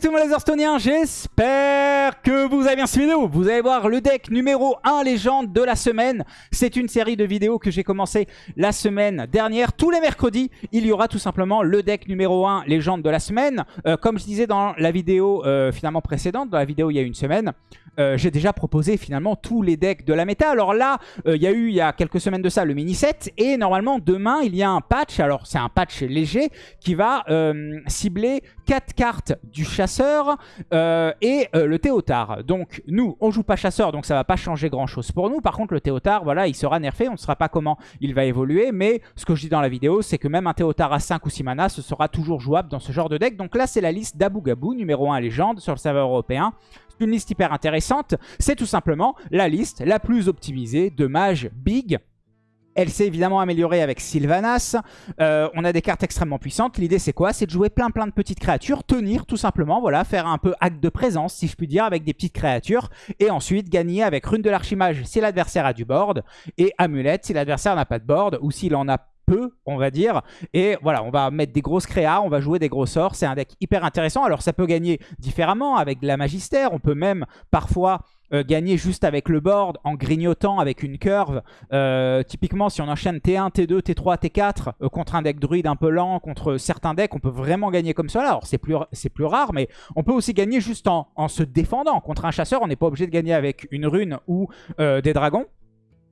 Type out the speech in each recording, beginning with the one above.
Salut tout le monde les Hearthstone'iens, j'espère que vous avez bien cette vidéo. Vous allez voir le deck numéro 1 légende de la semaine. C'est une série de vidéos que j'ai commencé la semaine dernière. Tous les mercredis, il y aura tout simplement le deck numéro 1 légende de la semaine. Euh, comme je disais dans la vidéo euh, finalement précédente, dans la vidéo il y a une semaine, euh, j'ai déjà proposé finalement tous les decks de la méta. Alors là, euh, il y a eu il y a quelques semaines de ça le mini set et normalement demain il y a un patch. Alors c'est un patch léger qui va euh, cibler 4 cartes du chasseur et le Théotard. Donc nous on joue pas chasseur donc ça va pas changer grand chose pour nous. Par contre le Théotard voilà il sera nerfé. On ne saura pas comment il va évoluer mais ce que je dis dans la vidéo c'est que même un Théotard à 5 ou 6 mana ce sera toujours jouable dans ce genre de deck. Donc là c'est la liste d'Abu Gabou numéro 1 légende sur le serveur européen une liste hyper intéressante. C'est tout simplement la liste la plus optimisée de mages big. Elle s'est évidemment améliorée avec Sylvanas. Euh, on a des cartes extrêmement puissantes. L'idée c'est quoi? C'est de jouer plein plein de petites créatures, tenir tout simplement, voilà, faire un peu acte de présence si je puis dire avec des petites créatures. Et ensuite gagner avec Rune de l'Archimage si l'adversaire a du board. Et Amulette si l'adversaire n'a pas de board ou s'il en a on va dire. Et voilà, on va mettre des grosses créas, on va jouer des gros sorts. C'est un deck hyper intéressant. Alors ça peut gagner différemment avec de la Magistère. On peut même parfois euh, gagner juste avec le board en grignotant avec une curve. Euh, typiquement, si on enchaîne T1, T2, T3, T4 contre un deck druide un peu lent, contre certains decks, on peut vraiment gagner comme ça. Alors c'est plus, plus rare, mais on peut aussi gagner juste en, en se défendant. Contre un chasseur, on n'est pas obligé de gagner avec une rune ou euh, des dragons.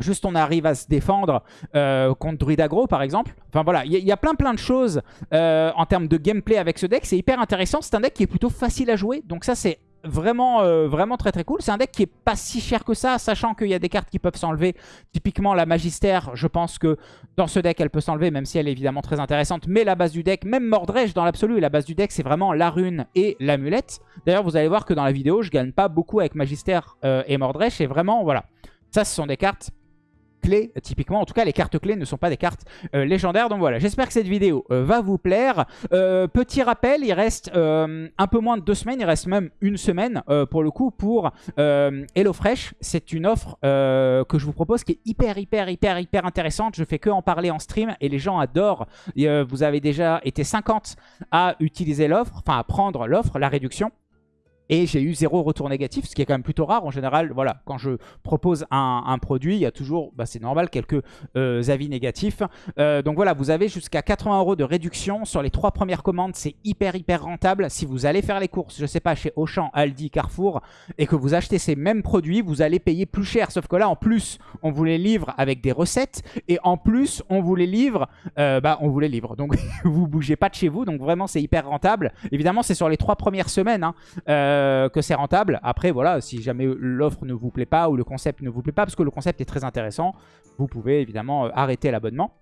Juste on arrive à se défendre euh, contre Druid Aggro par exemple. Enfin voilà, il y, a plein plein de choses euh, en termes de gameplay avec ce deck. C'est hyper intéressant. C'est un deck qui est plutôt facile à jouer. Donc ça c'est vraiment euh, vraiment très très cool. C'est un deck qui est pas si cher que ça, sachant qu'il y a des cartes qui peuvent s'enlever. Typiquement la Magistère, je pense que dans ce deck elle peut s'enlever, même si elle est évidemment très intéressante. Mais la base du deck, même Mordreche dans l'absolu, la base du deck c'est vraiment la rune et l'amulette. D'ailleurs vous allez voir que dans la vidéo je gagne pas beaucoup avec Magistère et Mordreche. Et vraiment voilà, ça ce sont des cartes clés, typiquement. En tout cas, les cartes clés ne sont pas des cartes euh, légendaires. Donc voilà, j'espère que cette vidéo euh, va vous plaire. Euh, petit rappel, il reste euh, un peu moins de deux semaines, il reste même une semaine euh, pour le coup pour HelloFresh. C'est une offre que je vous propose qui est hyper, hyper, hyper, hyper intéressante. Je fais que en parler en stream et les gens adorent. Vous avez déjà été 50 à utiliser l'offre, enfin à prendre l'offre, la réduction. Et j'ai eu zéro retour négatif, ce qui est quand même plutôt rare. En général, voilà, quand je propose un, produit, il y a toujours, bah, c'est normal, quelques euh, avis négatifs. Euh, donc voilà, vous avez jusqu'à 80 euros de réduction sur les trois premières commandes. C'est hyper, hyper rentable. Si vous allez faire les courses, je sais pas, chez Auchan, Aldi, Carrefour, et que vous achetez ces mêmes produits, vous allez payer plus cher. Sauf que là, en plus, on vous les livre avec des recettes. Et en plus, on vous les livre, euh, bah, on vous les livre. Donc, vous bougez pas de chez vous. Donc vraiment, c'est hyper rentable. Évidemment, c'est sur les trois premières semaines. Hein. Euh, que c'est rentable. Après, voilà, si jamais l'offre ne vous plaît pas ou le concept ne vous plaît pas, parce que le concept est très intéressant, vous pouvez évidemment euh, arrêter l'abonnement.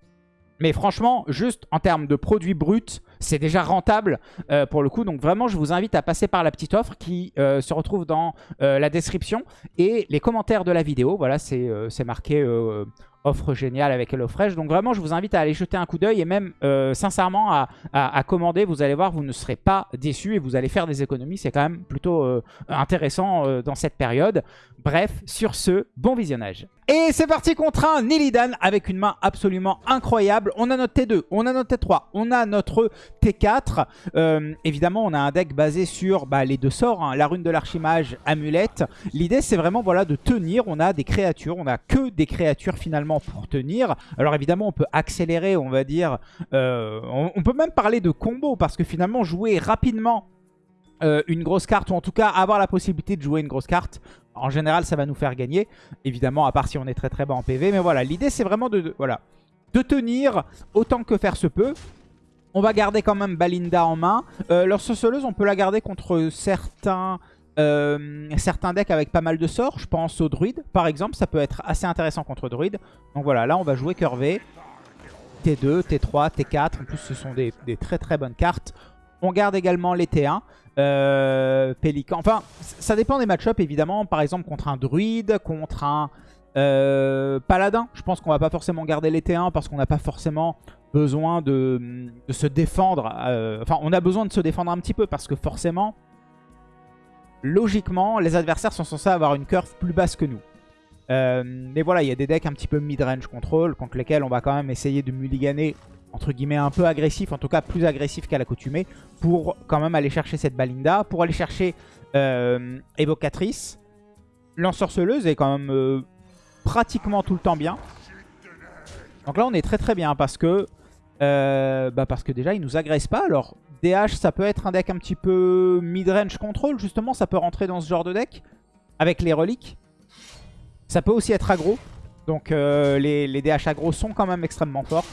Mais franchement, juste en termes de produits bruts, c'est déjà rentable euh, pour le coup. Donc vraiment, je vous invite à passer par la petite offre qui se retrouve dans la description et les commentaires de la vidéo. Voilà, c'est marqué offre géniale avec HelloFresh. Donc vraiment, je vous invite à aller jeter un coup d'œil et même euh, sincèrement à, commander. Vous allez voir, vous ne serez pas déçus et vous allez faire des économies. C'est quand même plutôt euh, intéressant euh, dans cette période. Bref, sur ce, bon visionnage. Et c'est parti contre un Nillidan avec une main absolument incroyable. On a notre T2, on a notre T3, on a notre T4. Euh, évidemment, on a un deck basé sur bah, les deux sorts, hein, la rune de l'archimage, amulette. L'idée, c'est vraiment de tenir. On a des créatures, on a que des créatures finalement pour tenir. Alors évidemment, on peut accélérer, on va dire. Euh, on peut même parler de combo parce que finalement, jouer rapidement euh, une grosse carte, ou en tout cas avoir la possibilité de jouer une grosse carte. En général, ça va nous faire gagner. Évidemment, à part si on est très très bas en PV. Mais voilà, l'idée c'est vraiment de, voilà, de tenir autant que faire se peut. On va garder quand même Balinda en main. Euh, leur sorceleuse, on peut la garder contre certains... Euh, certains decks avec pas mal de sorts, je pense au druide par exemple, ça peut être assez intéressant contre druide. Donc voilà, là on va jouer curvé, T2, T3, T4, en plus ce sont des très très bonnes cartes. On garde également les T1. Euh, Pélican. Enfin, ça dépend des match évidemment. Par exemple, contre un druide, contre un euh, paladin. Je pense qu'on va pas forcément garder les T1 parce qu'on n'a pas forcément besoin de, se défendre. Euh, enfin, on a besoin de se défendre un petit peu parce que forcément, logiquement, les adversaires sont censés avoir une curve plus basse que nous. Mais voilà, il y a des decks un petit peu mid-range control contre lesquels on va quand même essayer de mulliganer entre guillemets un peu agressif, en tout cas plus agressif qu'à l'accoutumée, pour quand même aller chercher cette Balinda, pour aller chercher euh, Évocatrice. L'ensorceleuse est quand même euh, pratiquement tout le temps bien. Donc là on est très très bien parce que euh, bah parce que déjà il nous agresse pas. Alors DH ça peut être un deck un petit peu mid-range control justement, ça peut rentrer dans ce genre de deck avec les reliques. Ça peut aussi être aggro. Donc les, les DH aggro sont quand même extrêmement forts.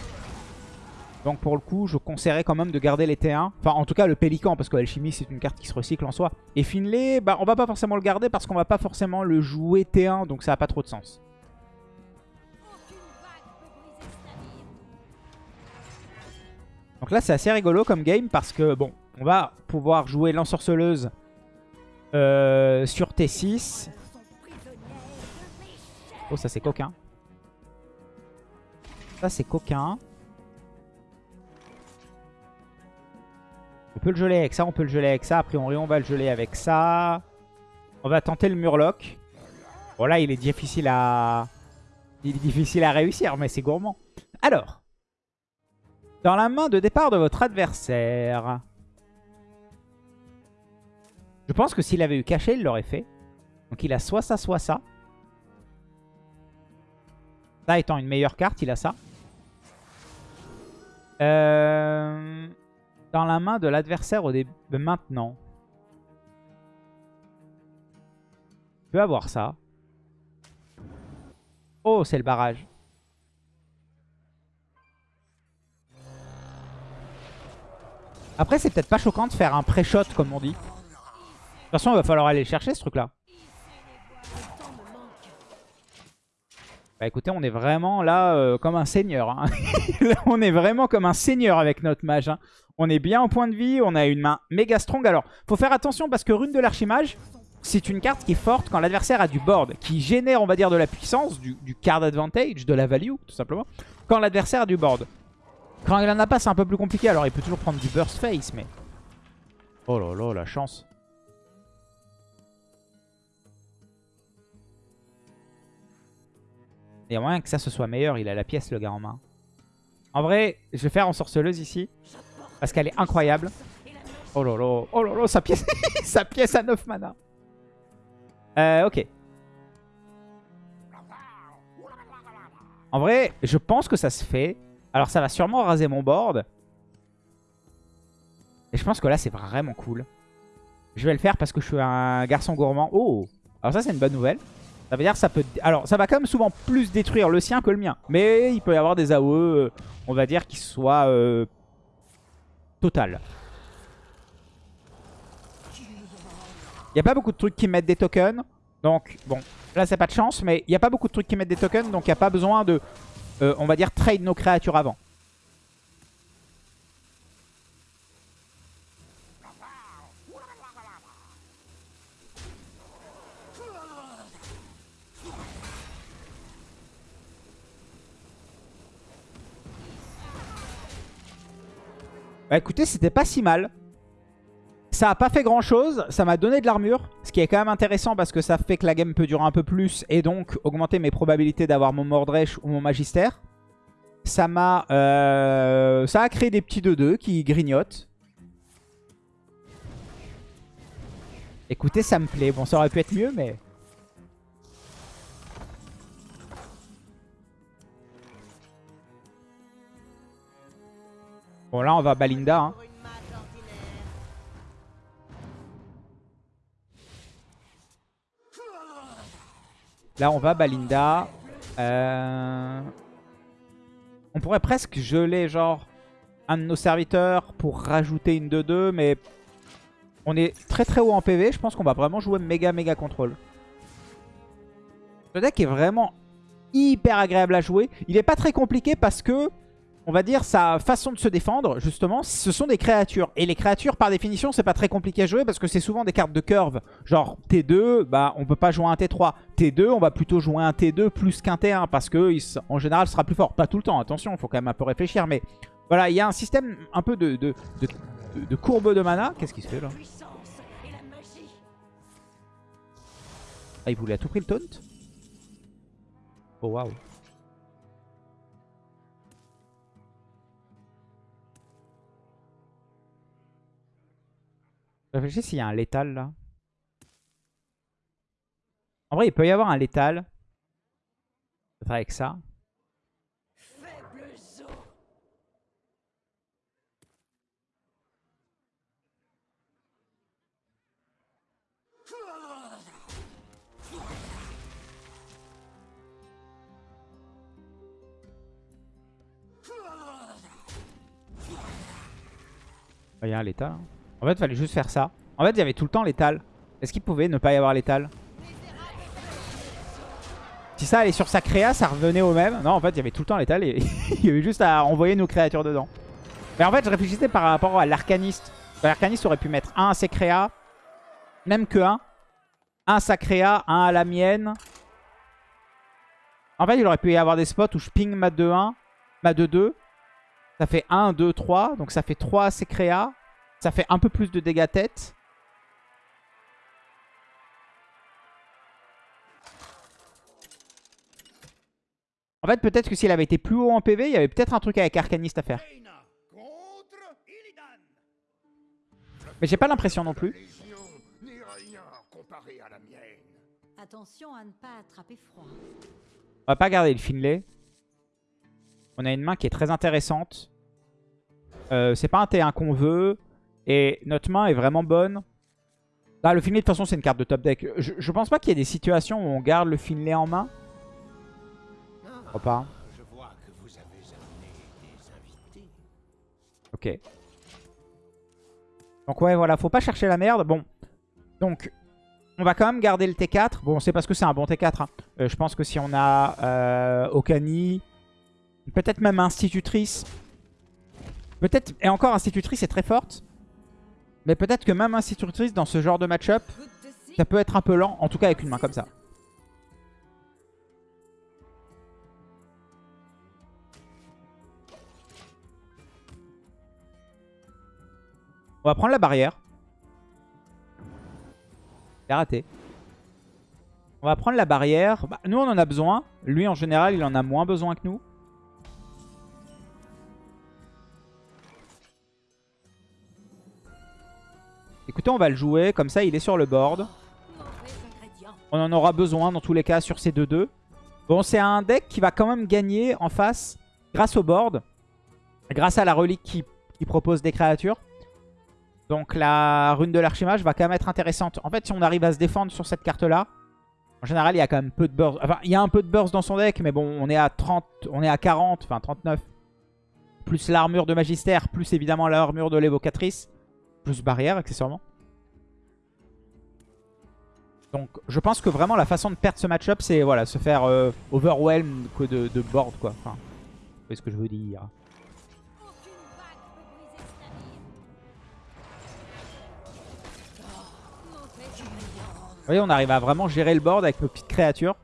Donc pour le coup, je conseillerais quand même de garder les T1. Enfin, en tout cas, le Pélican, parce que Alchimie, c'est une carte qui se recycle en soi. Et Finlay, bah, on va pas forcément le garder parce qu'on va pas forcément le jouer T1, donc ça a pas trop de sens. Donc là, c'est assez rigolo comme game parce que, bon, on va pouvoir jouer l'ensorceleuse euh, sur T6. Oh, ça c'est coquin. Ça c'est coquin. On peut le geler avec ça, on peut le geler avec ça. Après, on, on va le geler avec ça. On va tenter le Murloc. Bon, là, il est difficile à... Il est difficile à réussir, mais c'est gourmand. Alors. Dans la main de départ de votre adversaire. Je pense que s'il avait eu caché, il l'aurait fait. Donc il a soit ça, soit ça. Ça étant une meilleure carte, il a ça. Euh, dans la main de l'adversaire au début maintenant. Il peut avoir ça. Oh, c'est le barrage. Après, c'est peut-être pas choquant de faire un pré-shot, comme on dit. De toute façon, il va falloir aller chercher ce truc-là. Bah écoutez, on est vraiment là euh, comme un seigneur. Hein. on est vraiment comme un seigneur avec notre mage. Hein. On est bien en point de vie, on a une main méga strong. Alors, faut faire attention parce que Rune de l'Archimage, c'est une carte qui est forte quand l'adversaire a du board, qui génère, on va dire, de la puissance, du, card advantage, de la value, tout simplement, quand l'adversaire a du board. Quand il en a pas, c'est un peu plus compliqué. Alors, il peut toujours prendre du burst face, mais... Oh là là, la chance. Il y a moyen que ça ce soit meilleur. Il a la pièce, le gars, en main. En vrai, je vais faire en sorceleuse ici. Parce qu'elle est incroyable. Oh là. Oh là, sa pièce, sa pièce à 9 mana. Euh, ok. En vrai, je pense que ça se fait. Alors ça va sûrement raser mon board. Et je pense que là, c'est vraiment cool. Je vais le faire parce que je suis un garçon gourmand. Oh Alors ça, c'est une bonne nouvelle. Ça veut dire que ça peut... Alors, ça va quand même souvent plus détruire le sien que le mien. Mais il peut y avoir des AOE, on va dire, qui soient euh, Il n'y a pas beaucoup de trucs qui mettent des tokens. Donc, bon, là, c'est pas de chance. Mais il n'y a pas beaucoup de trucs qui mettent des tokens. Donc, il n'y a pas besoin de, euh, on va dire, trade nos créatures avant. Bah écoutez, c'était pas si mal. Ça a pas fait grand chose, ça m'a donné de l'armure, ce qui est quand même intéressant parce que ça fait que la game peut durer un peu plus et donc augmenter mes probabilités d'avoir mon Mordresh ou mon Magister. Ça m'a... Euh, ça a créé des petits 2-2 qui grignotent. Écoutez, ça me plaît. Bon, ça aurait pu être mieux, mais... Bon, là, on va Balinda. Hein. Là, on va Balinda. Euh, on pourrait presque geler, genre, un de nos serviteurs pour rajouter une 2-2, mais on est très très haut en PV. Je pense qu'on va vraiment jouer méga méga contrôle. Le deck est vraiment hyper agréable à jouer. Il n'est pas très compliqué parce que on va dire, sa façon de se défendre, justement, ce sont des créatures. Et les créatures, par définition, c'est pas très compliqué à jouer parce que c'est souvent des cartes de curve. Genre T2, bah on peut pas jouer un T3. T2, on va plutôt jouer un T2 plus qu'un T1 parce que en général, sera plus fort. Pas tout le temps, attention, il faut quand même un peu réfléchir. Mais voilà, il y a un système un peu de, courbe de mana. Qu'est-ce qui se fait là? Ah, il voulait à tout prix le taunt? Oh waouh réfléchis s'il y a un létal là. En vrai, il peut y avoir un létal. Avec ça. Il y a un létal. hein. En fait, il fallait juste faire ça. En fait, il y avait tout le temps létal. Est-ce qu'il pouvait ne pas y avoir létal? Si ça allait sur sa créa, ça revenait au même. Non, en fait, il y avait tout le temps létal et il y avait juste à envoyer nos créatures dedans. Mais en fait, je réfléchissais par rapport à l'arcaniste. L'arcaniste aurait pu mettre un à ses même que un. Un à sa créa, un à la mienne. En fait, il aurait pu y avoir des spots où je ping ma 2-1, ma 2-2. Ça fait 1, 2, 3. Donc ça fait 3 à ses. Ça fait un peu plus de dégâts tête. En fait, peut-être que s'il avait été plus haut en PV, il y avait peut-être un truc avec Arcaniste à faire. Mais j'ai pas l'impression non plus. Attention à ne pas attraper froid. On va pas garder le Finlay. On a une main qui est très intéressante. Euh, c'est pas un T1 qu'on veut. Et notre main est vraiment bonne. Là, le Finlay, de toute façon, c'est une carte de top deck. Je, pense pas qu'il y ait des situations où on garde le Finlay en main. Je pas. Ok. Donc ouais, voilà, faut pas chercher la merde. Bon, donc, on va quand même garder le T4. Bon, c'est parce que c'est un bon T4. hein. Euh, je pense que si on a euh, Okani, peut-être même Institutrice. Peut-être, et encore Institutrice est très forte. Mais peut-être que même Institutrice dans ce genre de match-up, ça peut être un peu lent. En tout cas avec une main comme ça. On va prendre la barrière. C'est raté. On va prendre la barrière. Bah, nous, on en a besoin. Lui, en général, il en a moins besoin que nous. On va le jouer. Comme ça, il est sur le board. On en aura besoin dans tous les cas sur ces 2-2. Bon, c'est un deck qui va quand même gagner en face grâce au board. Grâce à la relique qui, qui propose des créatures. Donc la rune de l'archimage va quand même être intéressante. En fait, si on arrive à se défendre sur cette carte-là, en général, il y a quand même peu de burst. Enfin, il y a un peu de burst dans son deck, mais bon, on est à 30, on est à 40, enfin 39. Plus l'armure de magistère, plus évidemment l'armure de l'évocatrice. Plus barrière, accessoirement. Donc, je pense que vraiment la façon de perdre ce match-up, c'est voilà, se faire euh, overwhelm que de, board, quoi. Enfin, vous voyez ce que je veux dire. Vous voyez, on arrive à vraiment gérer le board avec nos petites créatures.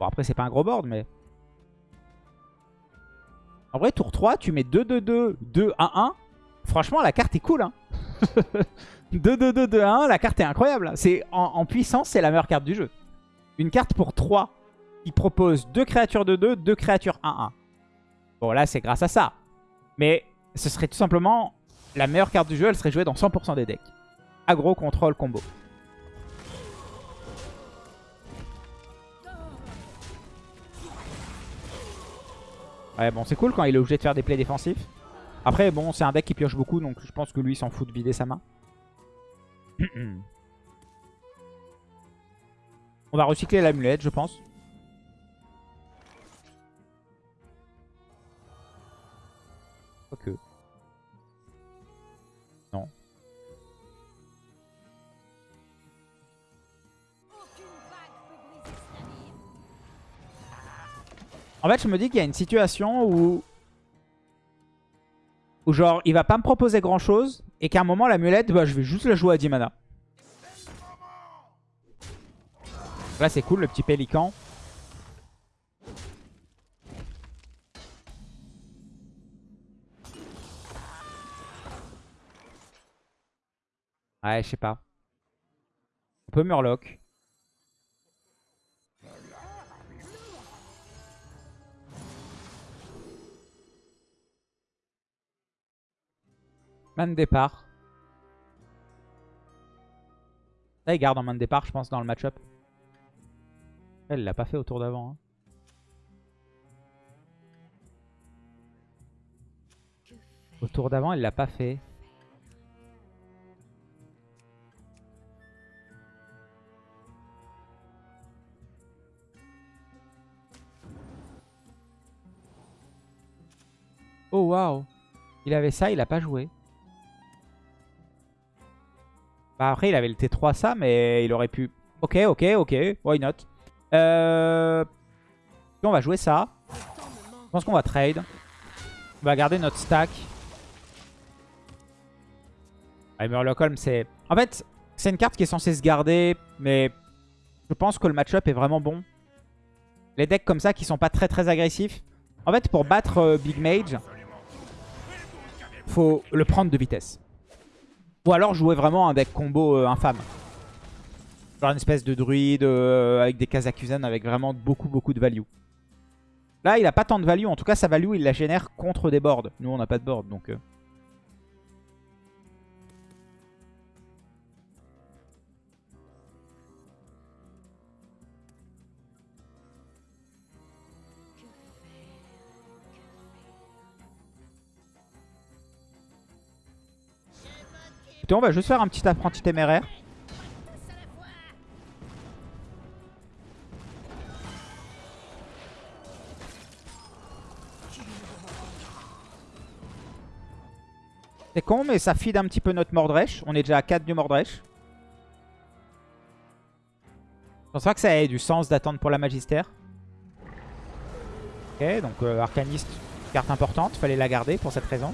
Bon, après, c'est pas un gros board, mais... En vrai, tour 3, tu mets 2-2-2, 2-1-1. Franchement, la carte est cool. Hein 2-2-2, 2-1, la carte est incroyable. En, puissance, c'est la meilleure carte du jeu. Une carte pour 3 qui propose 2 créatures de 2, 2 créatures 1-1. Bon, là, c'est grâce à ça. Mais ce serait tout simplement la meilleure carte du jeu. Elle serait jouée dans 100% des decks. Aggro, contrôle, combo. Ouais, bon, c'est cool quand il est obligé de faire des plays défensifs. Après, bon, c'est un deck qui pioche beaucoup, donc je pense que lui, il s'en fout de vider sa main. On va recycler l'amulette, je pense. Quoique. Non. En fait, je me dis qu'il y a une situation où... Où genre, il va pas me proposer grand chose. Et qu'à un moment, l'amulette, bah, je vais juste la jouer à 10 mana. Là, c'est cool, le petit pélican. Ouais, je sais pas. On peut Murloc. Man départ. Ça, il garde en main de départ, je pense, dans le match-up. Elle l'a pas fait au tour d'avant. hein. Au tour d'avant, elle l'a pas fait. Oh waouh Il avait ça, il a pas joué. Bah après, il avait le T3 ça, mais il aurait pu... Ok, ok, ok, why not? Euh... On va jouer ça. Je pense qu'on va trade. On va garder notre stack. Holm, c'est... En fait, c'est une carte qui est censée se garder, mais je pense que le match-up est vraiment bon. Les decks comme ça qui sont pas très très agressifs. En fait, pour battre euh, Big Mage, faut le prendre de vitesse. Ou alors jouer vraiment un deck combo euh, infâme. Genre une espèce de druide euh, avec des Kazakuzen avec vraiment beaucoup beaucoup de value. Là, il a pas tant de value. En tout cas, sa value, il la génère contre des boards. Nous, on n'a pas de board, donc... euh. On va juste faire un petit apprenti téméraire. C'est con, mais ça feed un petit peu notre Mordresh. On est déjà à 4 du Mordresh. Je pense pas que ça ait du sens d'attendre pour la Magistère. Ok, donc euh, Arcaniste, carte importante. Fallait la garder pour cette raison.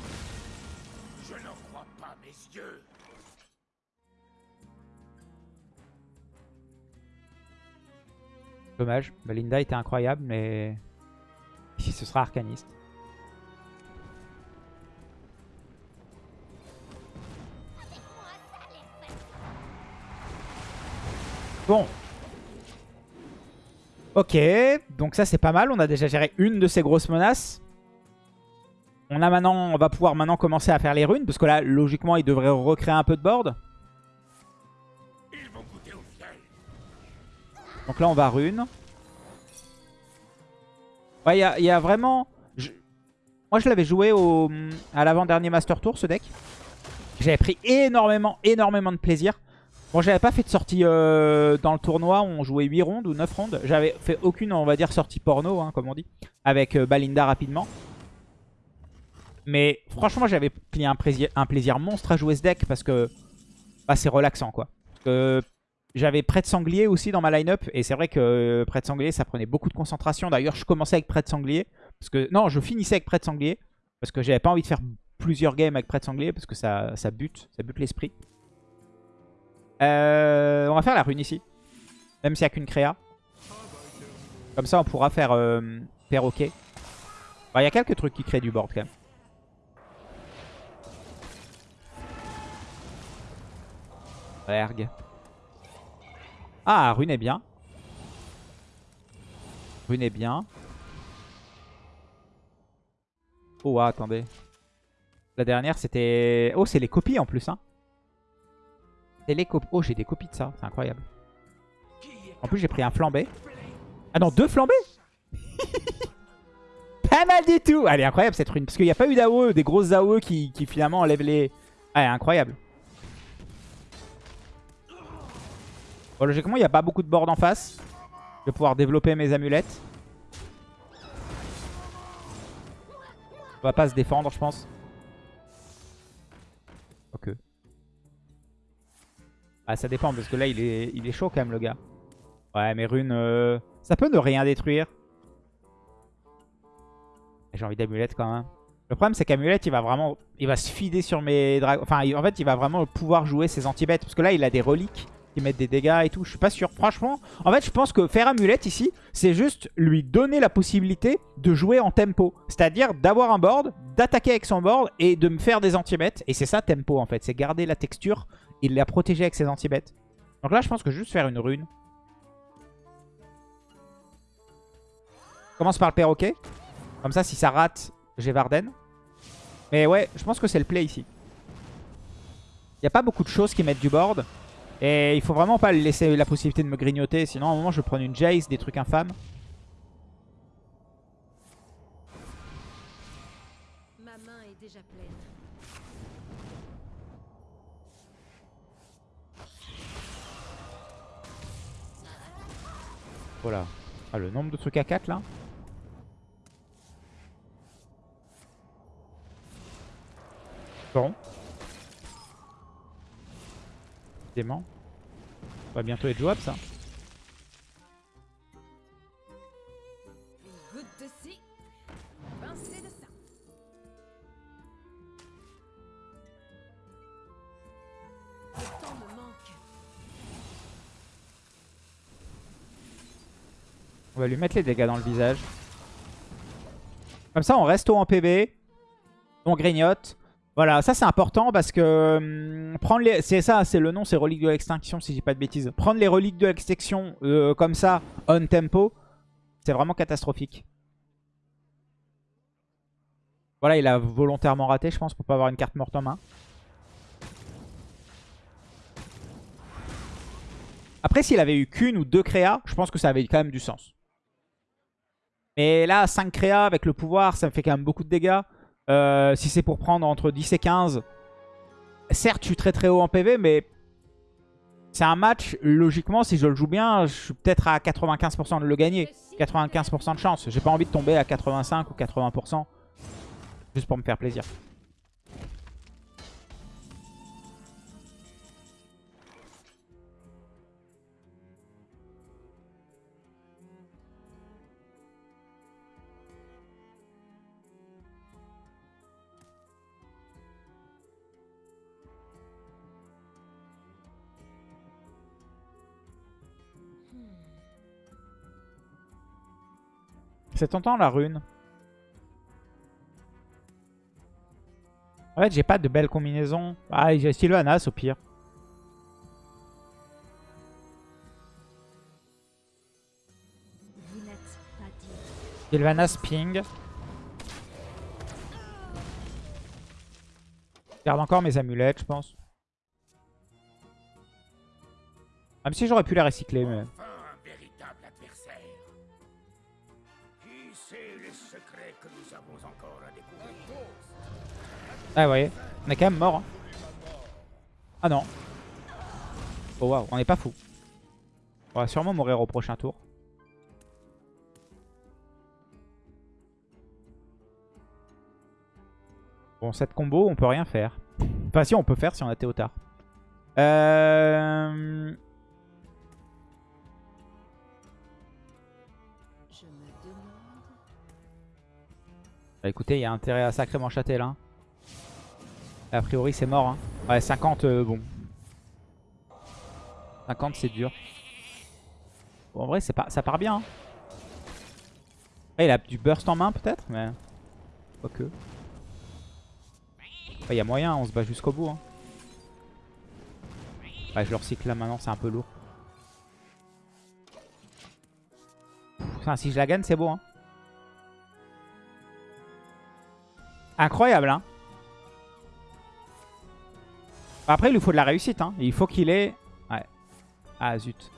Dommage. Belinda était incroyable, mais... Ce sera Arcaniste. Bon. Ok, donc ça c'est pas mal. On a déjà géré une de ces grosses menaces. On a maintenant, on va pouvoir maintenant commencer à faire les runes. Parce que là, logiquement, il devrait recréer un peu de board. Donc là, on va rune. Ouais, il y a, vraiment... Moi, je l'avais joué à l'avant-dernier Master Tour, ce deck. J'avais pris énormément, énormément de plaisir. Bon, j'avais pas fait de sortie euh, dans le tournoi. On jouait 8 rondes ou 9 rondes. J'avais fait aucune, on va dire, sortie porno, hein, comme on dit. Avec euh, Balinda rapidement. Mais franchement, j'avais pris un plaisir, un plaisir monstre à jouer ce deck parce que bah, c'est relaxant, quoi. Parce que j'avais Prêt de Sanglier aussi dans ma line-up. Et c'est vrai que euh, Prêt de Sanglier, ça prenait beaucoup de concentration. D'ailleurs, je commençais avec Prêt de Sanglier. Parce que, non, je finissais avec Prêt de Sanglier. Parce que j'avais pas envie de faire plusieurs games avec Prêt de Sanglier. Parce que ça, ça bute. Ça bute l'esprit. Euh, on va faire la rune ici. Même s'il n'y a qu'une créa. Comme ça, on pourra faire euh, perroquet. Bah, Il y a quelques trucs qui créent du board quand même. Erg. Ah, rune est bien. Rune est bien. Oh, ah, attendez. La dernière, c'était... Oh, c'est les copies en plus, hein. C'est les copies. Oh, j'ai des copies de ça. C'est incroyable. En plus, j'ai pris un flambé. Ah non, deux flambés Pas mal du tout Elle est incroyable cette rune. Parce qu'il n'y a pas eu d'AOE, des grosses AOE qui, qui finalement enlèvent les... Ah, incroyable. Bon, logiquement, il n'y a pas beaucoup de board en face. Je vais pouvoir développer mes amulettes. On va pas se défendre, je pense. Ok. Ah, ça dépend, parce que là, il est, il est chaud quand même, le gars. Ouais, mais rune, euh, ça peut ne rien détruire. J'ai envie d'amulette quand même. Le problème, c'est qu'amulette, il va vraiment... Il va se fider sur mes dragons. Enfin, en fait, il va vraiment pouvoir jouer ses anti-bêtes. Parce que là, il a des reliques qui mettent des dégâts et tout. Je suis pas sûr. Franchement, en fait, je pense que faire amulette ici, c'est juste lui donner la possibilité de jouer en tempo. C'est-à-dire d'avoir un board, d'attaquer avec son board et de me faire des anti-bêtes. Et c'est ça, tempo, en fait. C'est garder la texture et la protéger avec ses anti-bêtes. Donc là, je pense que juste faire une rune. Commence par le perroquet. Comme ça, si ça rate, j'ai Varden. Mais ouais, je pense que c'est le play ici. Il n'y a pas beaucoup de choses qui mettent du board. Et il faut vraiment pas laisser la possibilité de me grignoter. Sinon, à un moment, je vais prendre une Jace, des trucs infâmes. Ma main est déjà pleine. Voilà. Ah, le nombre de trucs à 4 là. Bon. Dément. Ça va bientôt être jouable ça. On va lui mettre les dégâts dans le visage. Comme ça, on reste haut en PV. On grignote. Voilà, ça c'est important parce que hum, prendre les, c'est ça, c'est le nom, c'est relique de l'extinction si dis pas de bêtises. Prendre les reliques de l'extinction euh, comme ça, on tempo, c'est vraiment catastrophique. Voilà, il a volontairement raté, je pense, pour pas avoir une carte morte en main. Après, s'il avait eu qu'une ou deux créas, je pense que ça avait quand même du sens. Mais là, 5 créas avec le pouvoir, ça me fait quand même beaucoup de dégâts. Euh, si c'est pour prendre entre 10 et 15, certes, je suis très très haut en PV, mais c'est un match, logiquement, si je le joue bien, je suis peut-être à 95% de le gagner. 95% de chance. J'ai pas envie de tomber à 85 ou 80%, juste pour me faire plaisir. C'est tentant la rune. En fait, j'ai pas de belles combinaisons. Ah, j'ai Sylvanas au pire. Sylvanas ping. Je garde encore mes amulettes, je pense. Même si j'aurais pu les recycler, mais... Ah, vous voyez, on est quand même mort. hein. Ah non. Oh waouh, on est pas fou. On va sûrement mourir au prochain tour. Bon, cette combo, on peut rien faire. Enfin, si, on peut faire si on a Théotard. Euh... Bah, écoutez, il y a intérêt à sacrément châter là. A priori, c'est mort. Hein. Ouais, 50, euh, bon. 50, c'est dur. Bon, en vrai, c'est pas, ça part bien. hein. Il a du burst en main peut-être, mais... Quoique. Il y a moyen, on se bat jusqu'au bout. Hein. Je le recycle là maintenant, c'est un peu lourd. Enfin, si je la gagne, c'est beau. Hein. Incroyable, hein. Après, il lui faut de la réussite, hein. Il faut qu'il ait... Ouais. Ah, zut.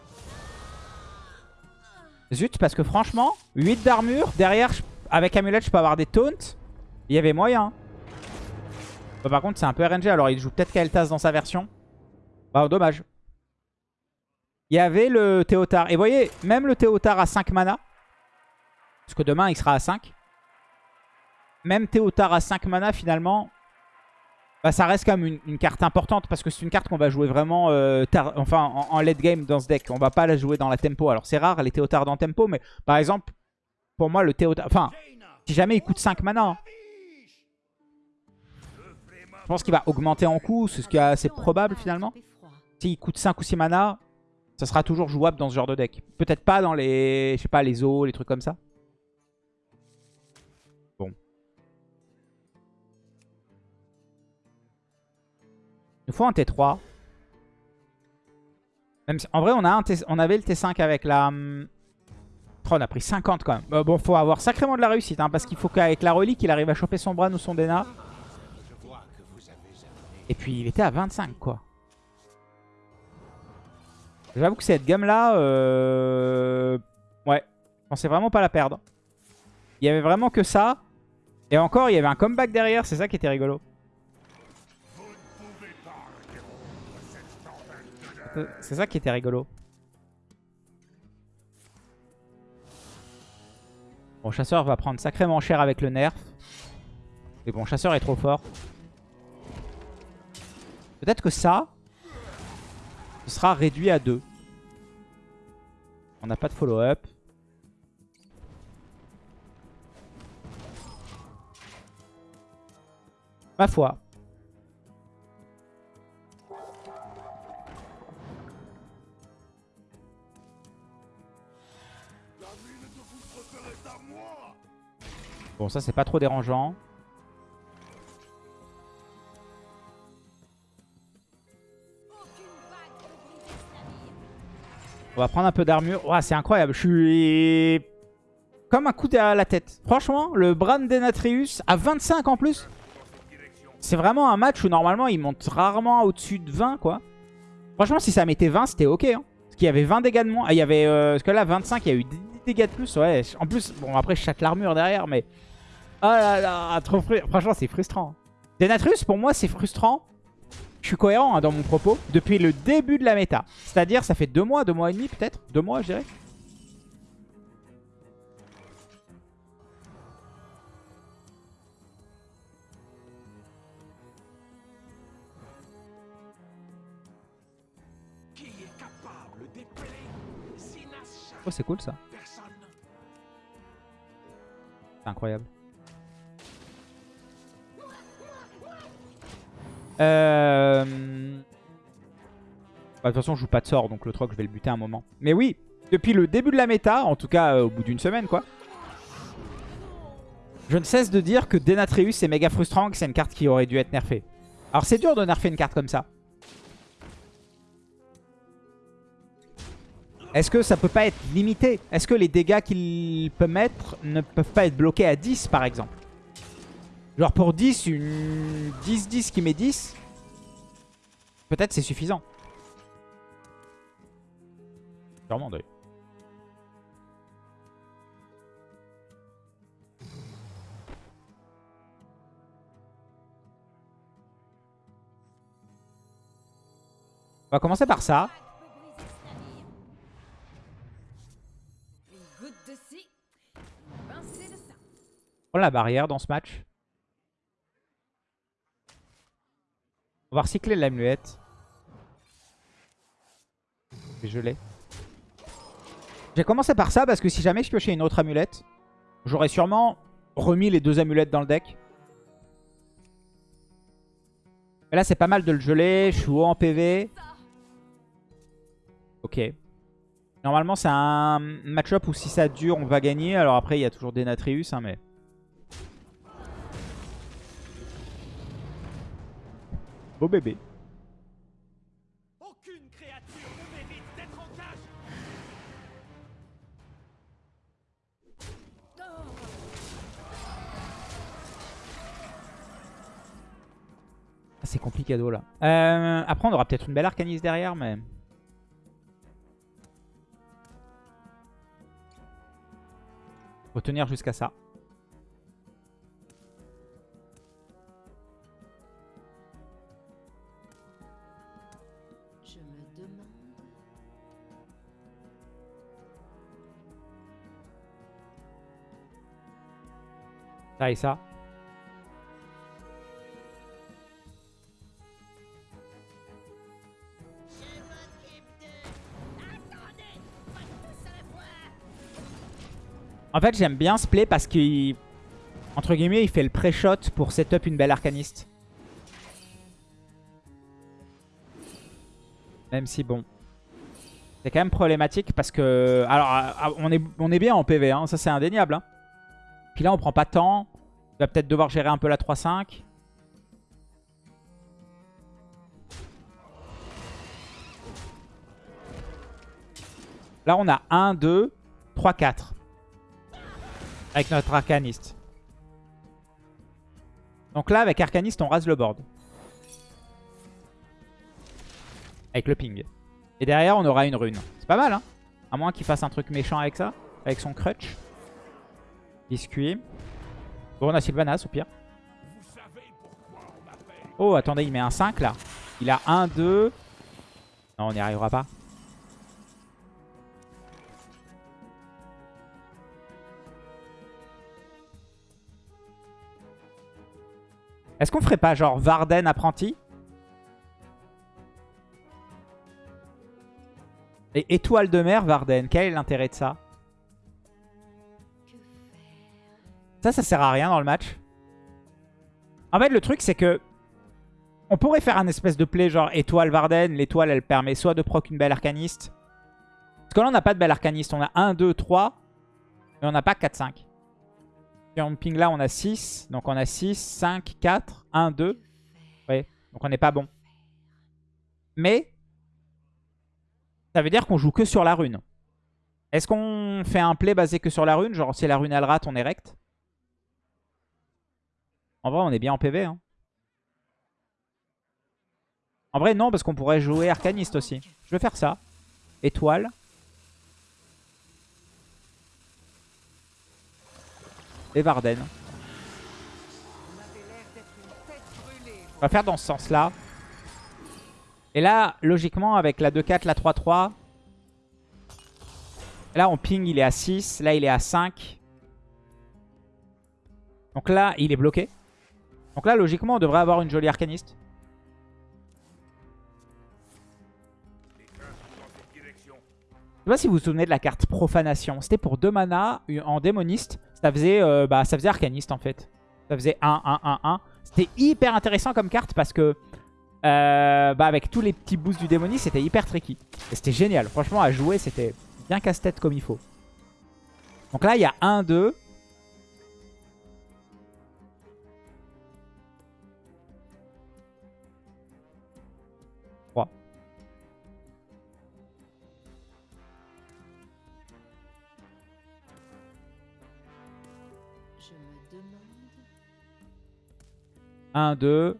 Zut, parce que franchement, 8 d'armure. Derrière, avec amulette, je peux avoir des taunts. Il y avait moyen. Bah, par contre, c'est un peu RNG. Alors, il joue peut-être Kael'thas dans sa version. Bah, dommage. Il y avait le Théotard. Et vous voyez, même le Théotard à 5 mana. Parce que demain, il sera à 5 même Théotard à 5 mana finalement, bah, ça reste quand même une, carte importante parce que c'est une carte qu'on va jouer vraiment euh, en, late game dans ce deck. On va pas la jouer dans la tempo. Alors c'est rare les Théotards dans tempo, mais par exemple, pour moi le Théotard... Enfin, si jamais il coûte 5 mana, hein, je pense qu'il va augmenter en coût, c'est ce qui est assez probable finalement. S'il coûte 5 ou 6 mana, ça sera toujours jouable dans ce genre de deck. Peut-être pas dans les, je sais pas, les eaux, les trucs comme ça. Nous faut un T3. Même si- en vrai, on, a un T- on avait le T5 avec la... hum, oh, on a pris 50 quand même. Euh, bon, faut avoir sacrément de la réussite, hein, parce qu'il faut qu'avec la relique, il arrive à choper son Bran ou son Dena. Et puis, il était à 25, quoi. J'avoue que cette gamme-là, euh... ouais, je pensais vraiment pas la perdre. Il y avait vraiment que ça. Et encore, il y avait un comeback derrière, c'est ça qui était rigolo. C'est ça qui était rigolo. Bon, Chasseur va prendre sacrément cher avec le nerf. Mais bon, Chasseur est trop fort. Peut-être que ça, sera réduit à 2. On n'a pas de follow-up. Ma foi. Bon, ça, c'est pas trop dérangeant. On va prendre un peu d'armure. Ouah, c'est incroyable. Je suis comme un coup à la tête. Franchement, le Bran Denatrius à 25 en plus. C'est vraiment un match où normalement il monte rarement au-dessus de 20 quoi. Franchement, si ça mettait 20, c'était ok. Hein. Parce qu'il y avait 20 dégâts de moins. Ah, il y avait. Euh, parce que là, 25, il y a eu 10 dégâts de plus. Ouais. En plus, bon, après, je chatte l'armure derrière, mais. Oh là là, trop frustrant. Franchement, c'est frustrant. Denatrius, pour moi, c'est frustrant. Je suis cohérent hein, dans mon propos depuis le début de la méta. C'est-à-dire, ça fait deux mois, deux mois et demi peut-être? Deux mois, je dirais. Oh, c'est cool ça. C'est incroyable. Euh... bah, de toute façon, je joue pas de sort, donc le troc, je vais le buter un moment. Mais oui, depuis le début de la méta, en tout cas euh, au bout d'une semaine, quoi. Je ne cesse de dire que Denatrius est méga frustrant, que c'est une carte qui aurait dû être nerfée. Alors c'est dur de nerfer une carte comme ça. Est-ce que ça peut pas être limité? Est-ce que les dégâts qu'il peut mettre ne peuvent pas être bloqués à 10 par exemple? Genre pour 10, une 10-10 qui met 10, peut-être c'est suffisant. Sûrement d'ailleurs. On va commencer par ça. Ça. Prends la barrière dans ce match. On va recycler l'amulette. Et je l'ai. J'ai commencé par ça parce que si jamais je piochais une autre amulette, j'aurais sûrement remis les deux amulettes dans le deck. Et là, c'est pas mal de le geler. Je suis haut en PV. Ok. Normalement, c'est un match-up où si ça dure, on va gagner. Alors après, il y a toujours Denatrius, hein, mais... Beau bébé. Aucune créature ne mérite d'être en cage Ah, c'est compliqué là. Euh, après, on aura peut-être une belle arcaniste derrière, mais... Faut tenir jusqu'à ça. Et ça. En fait, j'aime bien ce play parce qu'il... Entre guillemets, il fait le pré-shot pour setup une belle arcaniste. Même si, bon... C'est quand même problématique parce que... Alors, on est, on est bien en PV, hein, ça c'est indéniable. Hein. Puis là, on prend pas. Il va peut-être devoir gérer un peu la 3-5. Là, on a 1, 2, 3, 4. Avec notre arcaniste. Donc là, avec arcaniste, on rase le board. Avec le ping. Et derrière, on aura une rune. C'est pas mal, hein À moins qu'il fasse un truc méchant avec ça. Avec son crutch. Biscuit. Bon, on a Sylvanas au pire. Oh, attendez, il met un 5 là. Il a 1, 2. Non, on n'y arrivera pas. Est-ce qu'on ferait pas genre Varden apprenti Et étoile de mer Varden, quel est l'intérêt de ça? Ça, ça sert à rien dans le match. En fait, le truc, c'est que on pourrait faire un espèce de play genre étoile Varden. L'étoile, elle permet soit de proc une belle arcaniste. Parce que là, on n'a pas de belle arcaniste. On a 1, 2, 3. Mais on n'a pas 4, 5. Si on ping là, on a 6. Donc on a 6, 5, 4, 1, 2. Ouais. Donc on n'est pas bon. Mais ça veut dire qu'on joue que sur la rune. Est-ce qu'on fait un play basé que sur la rune? Genre si la rune elle rate, on est rect En vrai, on est bien en PV. Hein. En vrai, non, parce qu'on pourrait jouer arcaniste aussi. Je vais faire ça. Étoile. Et Varden. On va faire dans ce sens-là. Et là, logiquement, avec la 2-4, la 3-3... Là, on ping, il est à 6. Là, il est à 5. Donc là, il est bloqué. Donc là, logiquement, on devrait avoir une jolie arcaniste. Je sais pas si vous vous souvenez de la carte Profanation. C'était pour 2 mana en démoniste. Ça faisait, euh, bah, ça faisait arcaniste en fait. Ça faisait 1, 1, 1, 1. C'était hyper intéressant comme carte parce que euh, bah, avec tous les petits boosts du démoniste, c'était hyper tricky. Et c'était génial. Franchement, à jouer, c'était bien casse-tête comme il faut. Donc là, il y a 1, 2. 1, 2,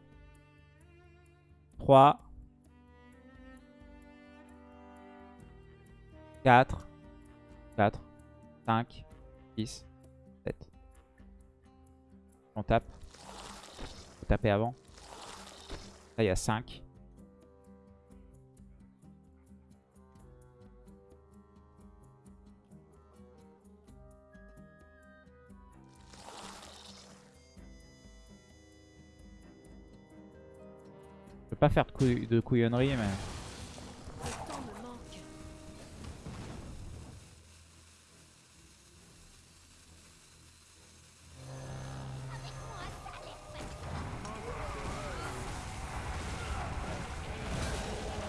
3, 4, 4, 5, 6, 7. On tape. Faut taper avant. Là, il y a 5. Pas faire de, couillonnerie, mais...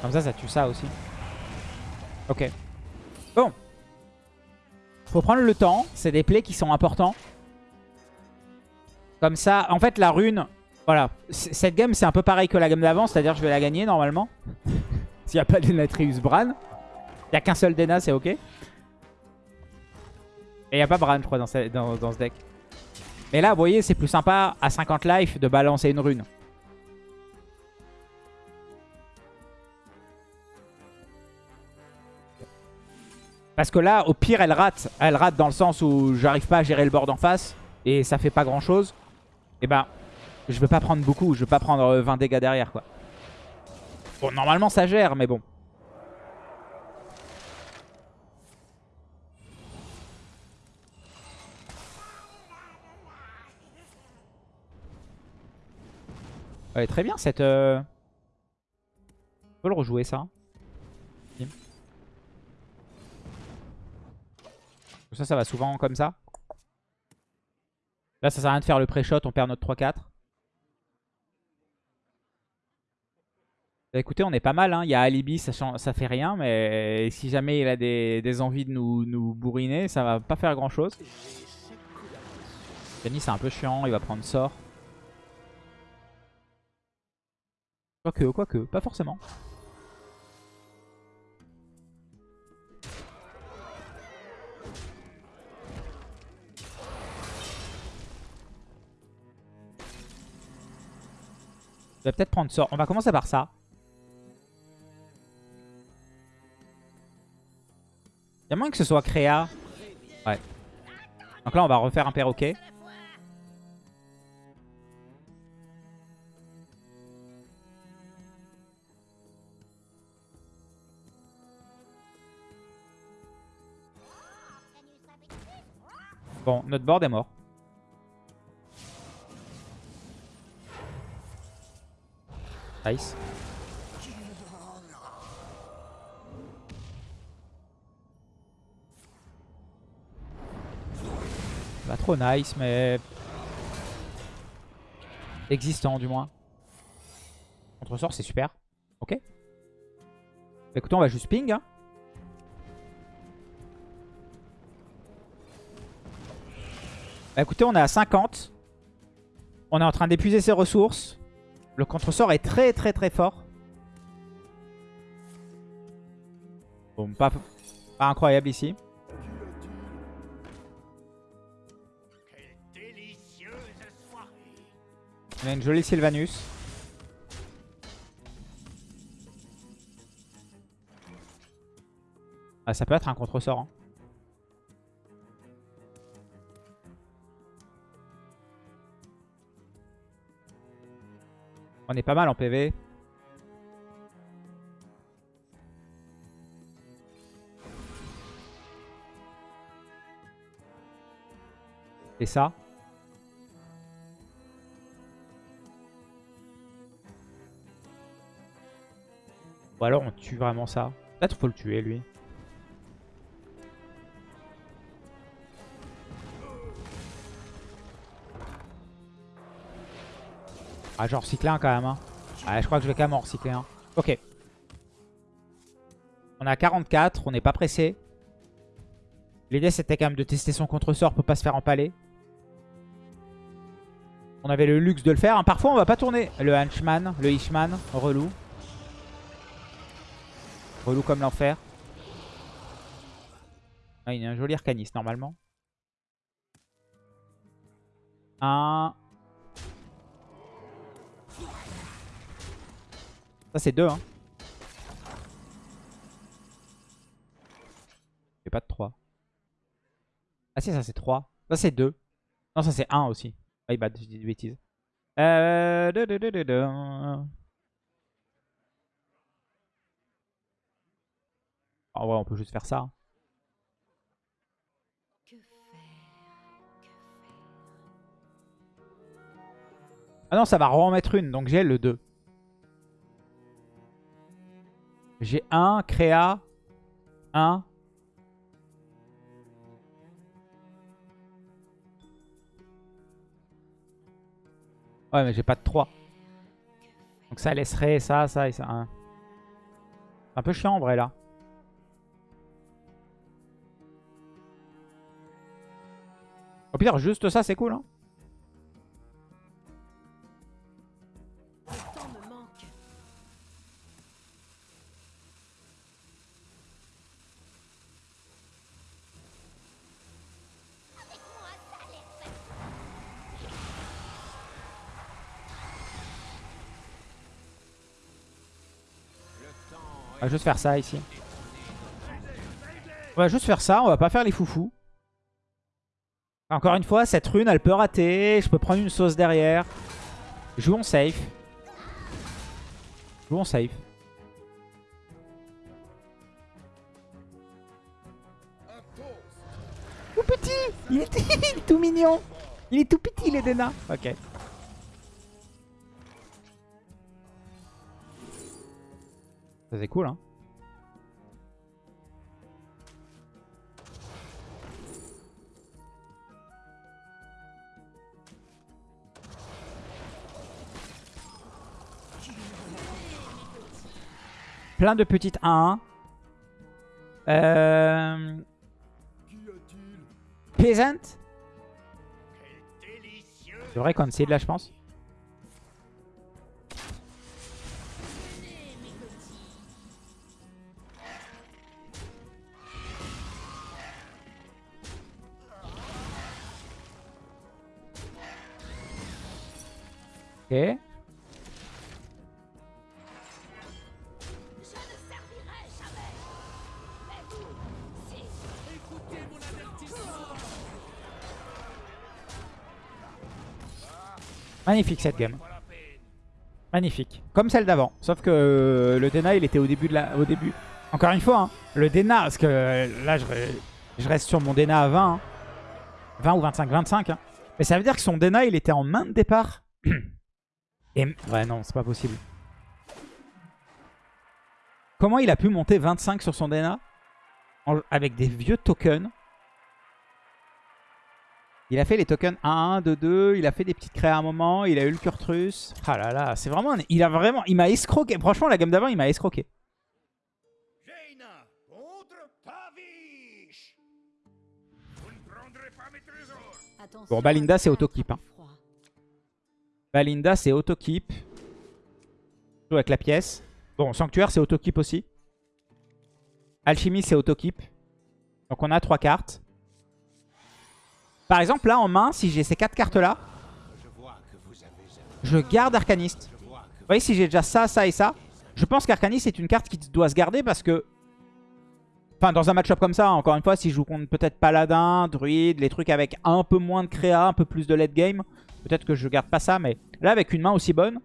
Comme ça, ça tue ça aussi. Ok. Bon. Faut prendre le temps. C'est des plays qui sont importants. Comme ça, en fait, la rune... Voilà. Cette game, c'est un peu pareil que la game d'avant. C'est-à-dire je vais la gagner, normalement. S'il n'y a pas d'Enatrius Bran. Il n'y a qu'un seul Dena, c'est ok. Et il n'y a pas Bran, je crois, dans ce, deck. Mais là, vous voyez, c'est plus sympa, à 50 life, de balancer une rune. Parce que là, au pire, elle rate. Elle rate dans le sens où j'arrive pas à gérer le board en face. Et ça fait pas grand chose. Et ben, je veux pas prendre beaucoup. Je veux pas prendre euh, 20 dégâts derrière, quoi. Bon, normalement, ça gère, mais bon. Ouais, très bien, cette... euh, On peut le rejouer, ça. Ça, ça va souvent comme ça. Là, ça sert à rien de faire le pré-shot, on perd notre 3-4. Écoutez, on est pas mal. Hein. Il y a Alibi, ça, ça fait rien. Mais si jamais il a des, envies de nous, nous bourriner, ça va pas faire grand-chose. Kenny, c'est un peu chiant. Il va prendre sort. Quoique, quoique. Pas forcément. Je vais peut-être prendre sort. On va commencer par ça. A moins que ce soit créa. Ouais. Donc là, on va refaire un perroquet. Bon, notre board est mort. Nice. Nice, mais... Existant, du moins. Contre-sort, c'est super. Ok. Écoutez, on va juste ping. Hein. Bah, écoutez, on est à 50. On est en train d'épuiser ses ressources. Le contre-sort est très très très fort. Bon, pas incroyable ici. On a une jolie Sylvanus. Ah, ça peut être un contre-sort. hein. On est pas mal en PV. Et ça Ou alors on tue vraiment ça. Peut-être faut le tuer lui. Ah genre recycler un quand même. Hein. Ouais, je crois que je vais quand même en recycler un. Ok. On à 44, on n'est pas pressé. L'idée c'était quand même de tester son contre-sort pour pas se faire empaler. On avait le luxe de le faire. hein. Parfois on va pas tourner le henchman, le Ishman, relou. Relou comme l'enfer. Ah, il y a un joli arcaniste normalement. Un. Ça c'est deux hein. J'ai pas de 3. Ah si ça c'est 3. Ça c'est 2. Non ça c'est 1 aussi. Ah il bat, je dis des bêtises. Euh... de- de- de- de- de. En vrai on peut juste faire ça. Que faire? Que faire Ah non ça va remettre une donc j'ai le 2. J'ai 1, créa, 1. Ouais mais j'ai pas de 3. Donc ça laisserait ça, ça et ça. hein. Un peu chiant en vrai là. Au pire juste ça c'est cool hein. On va juste faire ça ici. On va juste faire ça, on va pas faire les foufous. Encore une fois, cette rune, elle peut rater. Je peux prendre une sauce derrière. Jouons safe. Jouons safe. Tout petit il est, tout mignon Il est tout petit, il est Dena. Ok. Ça c'est cool hein. Plein de petites 1-1. Euh... Peasant C'est vrai qu'on là je pense. Ok. Magnifique cette game. Magnifique. Comme celle d'avant. Sauf que euh, le Dena, il était au début. de la, au début. Encore une fois, hein, le Dena, parce que euh, là, je, reste sur mon Dena à 20. hein. 20 ou 25, 25. hein. Mais ça veut dire que son Dena, il était en main de départ. Et, ouais, non, c'est pas possible. Comment il a pu monter 25 sur son Dena? En- avec des vieux tokens il a fait les tokens 1-1, 2-2, il a fait des petites créas à un moment, il a eu le Kurtrus. Ah là là, c'est vraiment... un- Il a vraiment... Il m'a escroqué. Franchement, la gamme d'avant, il m'a escroqué. Jaina contre Tavish Vous ne prendrez pas mes trésors Attention Bon, Balinda, à c'est auto-keep, hein. Valinda, c'est auto-keep. Joue avec la pièce. Bon, Sanctuaire, c'est auto-keep aussi. Alchimie, c'est auto-keep. Donc on a trois cartes. Par exemple, là, en main, si j'ai ces quatre cartes-là, Je garde Arcaniste. Vous voyez, si j'ai déjà ça, ça et ça, je pense qu'Arcaniste est une carte qui doit se garder parce que... Enfin, dans un match-up comme ça, encore une fois, si je joue contre peut-être Paladin, Druide, les trucs avec un peu moins de créa, un peu plus de late game, peut-être que je garde pas ça, mais là, avec une main aussi bonne,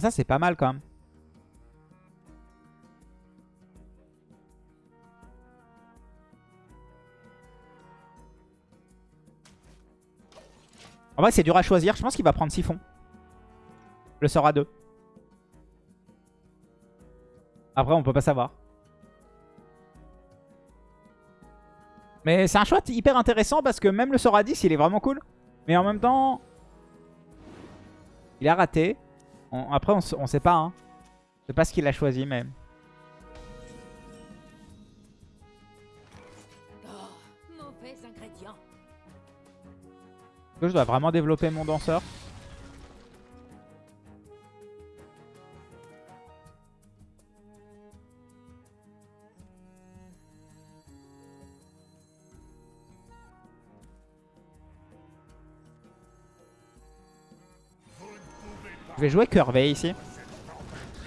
ça, c'est pas mal quand même. En vrai, c'est dur à choisir. Je pense qu'il va prendre Siphon. Le sort à 2. Après, on peut pas savoir. Mais c'est un choix hyper intéressant parce que même le sort à 10, il est vraiment cool. Mais en même temps, il a raté. On- après, on, sait pas. Hein. Je sais pas ce qu'il a choisi, mais... Oh, mauvais ingrédient. Je dois vraiment développer mon danseur? Je vais jouer Curvey ici.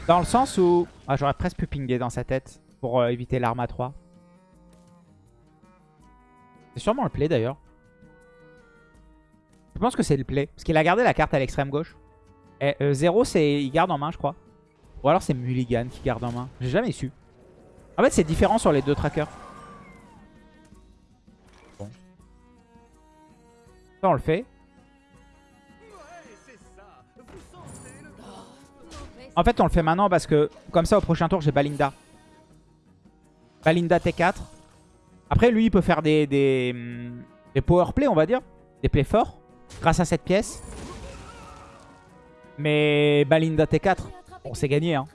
Dans le sens où... Ah, J'aurais presque pu pinguer dans sa tête pour euh, éviter l'arme à 3. C'est sûrement le play d'ailleurs. Je pense que c'est le play. Parce qu'il a gardé la carte à l'extrême gauche. Et 0, c'est il garde en main, je crois. Ou alors c'est Mulligan qui garde en main. J'ai jamais su. En fait, c'est différent sur les deux trackers. Bon. Ça, on le fait. En fait, on le fait maintenant parce que comme ça, au prochain tour, j'ai Balinda. Balinda T4. Après, lui, il peut faire des, des, hum, des power play, on va dire. Des plays forts. Grâce à cette pièce. Mais Balinda T4, bon, c'est gagné. Hein.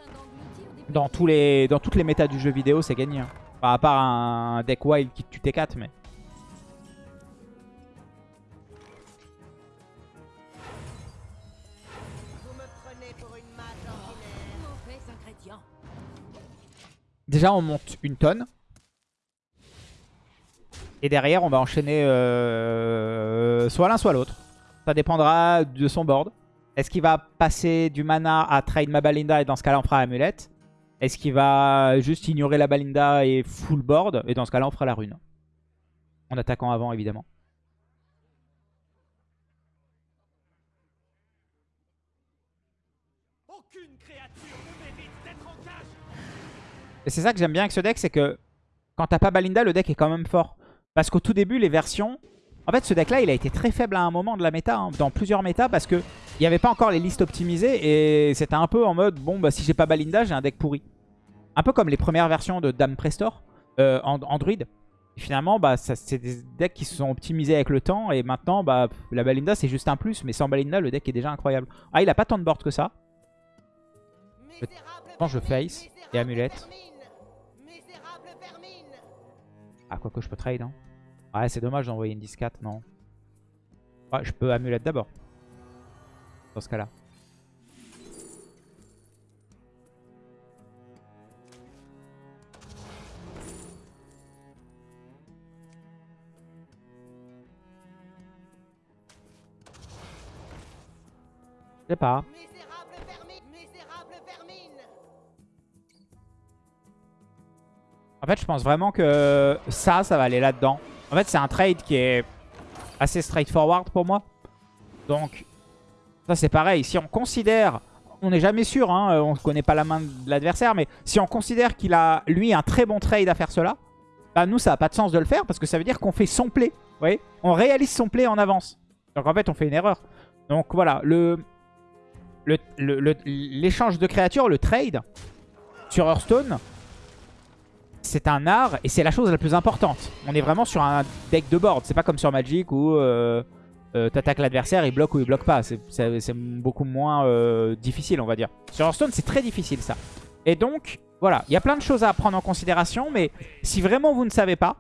Dans, tous les, dans toutes les méta du jeu vidéo, c'est gagné. hein. Enfin, à part un deck wild qui tue T4, mais... Déjà, on monte une tonne. Et derrière, on va enchaîner euh, soit l'un, soit l'autre. Ça dépendra de son board. Est-ce qu'il va passer du mana à trade ma Balinda et dans ce cas-là, on fera amulette? Est-ce qu'il va juste ignorer la Balinda et full board Et dans ce cas-là, on fera la rune? En attaquant avant, évidemment. Et c'est ça que j'aime bien avec ce deck, c'est que quand t'as pas Balinda, le deck est quand même fort. Parce qu'au tout début, les versions... En fait, ce deck-là, il a été très faible à un moment de la méta, hein, dans plusieurs méta, parce que il n'y avait pas encore les listes optimisées, et c'était un peu en mode, bon, bah si j'ai pas Balinda, j'ai un deck pourri. Un peu comme les premières versions de Dame Prestor, euh, en Android. Et finalement, bah, c'est des decks qui se sont optimisés avec le temps, et maintenant, bah, la Balinda, c'est juste un plus, mais sans Balinda, le deck est déjà incroyable. Ah, il a pas tant de board que ça. Pense je vermine, face et amulette. Ah, quoi que je peux trade, hein. Ouais, c'est dommage d'envoyer une 10-4, non. Ouais, je peux amulette d'abord. Dans ce cas-là. Je sais pas. Fait, je pense vraiment que ça, ça va aller là-dedans. En fait, c'est un trade qui est assez straightforward pour moi. Donc, ça c'est pareil. Si on considère, on n'est jamais sûr, hein, on ne connaît pas la main de l'adversaire, mais si on considère qu'il a, lui, un très bon trade à faire cela, bah nous, ça n'a pas de sens de le faire parce que ça veut dire qu'on fait son play. Vous voyez On réalise son play en avance. Donc en fait, on fait une erreur. Donc voilà, le l'échange de créatures, le trade sur Hearthstone, c'est un art et c'est la chose la plus importante. On est vraiment sur un deck de board. C'est pas comme sur Magic où euh, euh, t'attaques l'adversaire, il bloque ou il bloque pas. C'est beaucoup moins euh, difficile, on va dire. Sur Hearthstone, c'est très difficile ça. Et donc, voilà, il y a plein de choses à prendre en considération. Mais si vraiment vous ne savez pas,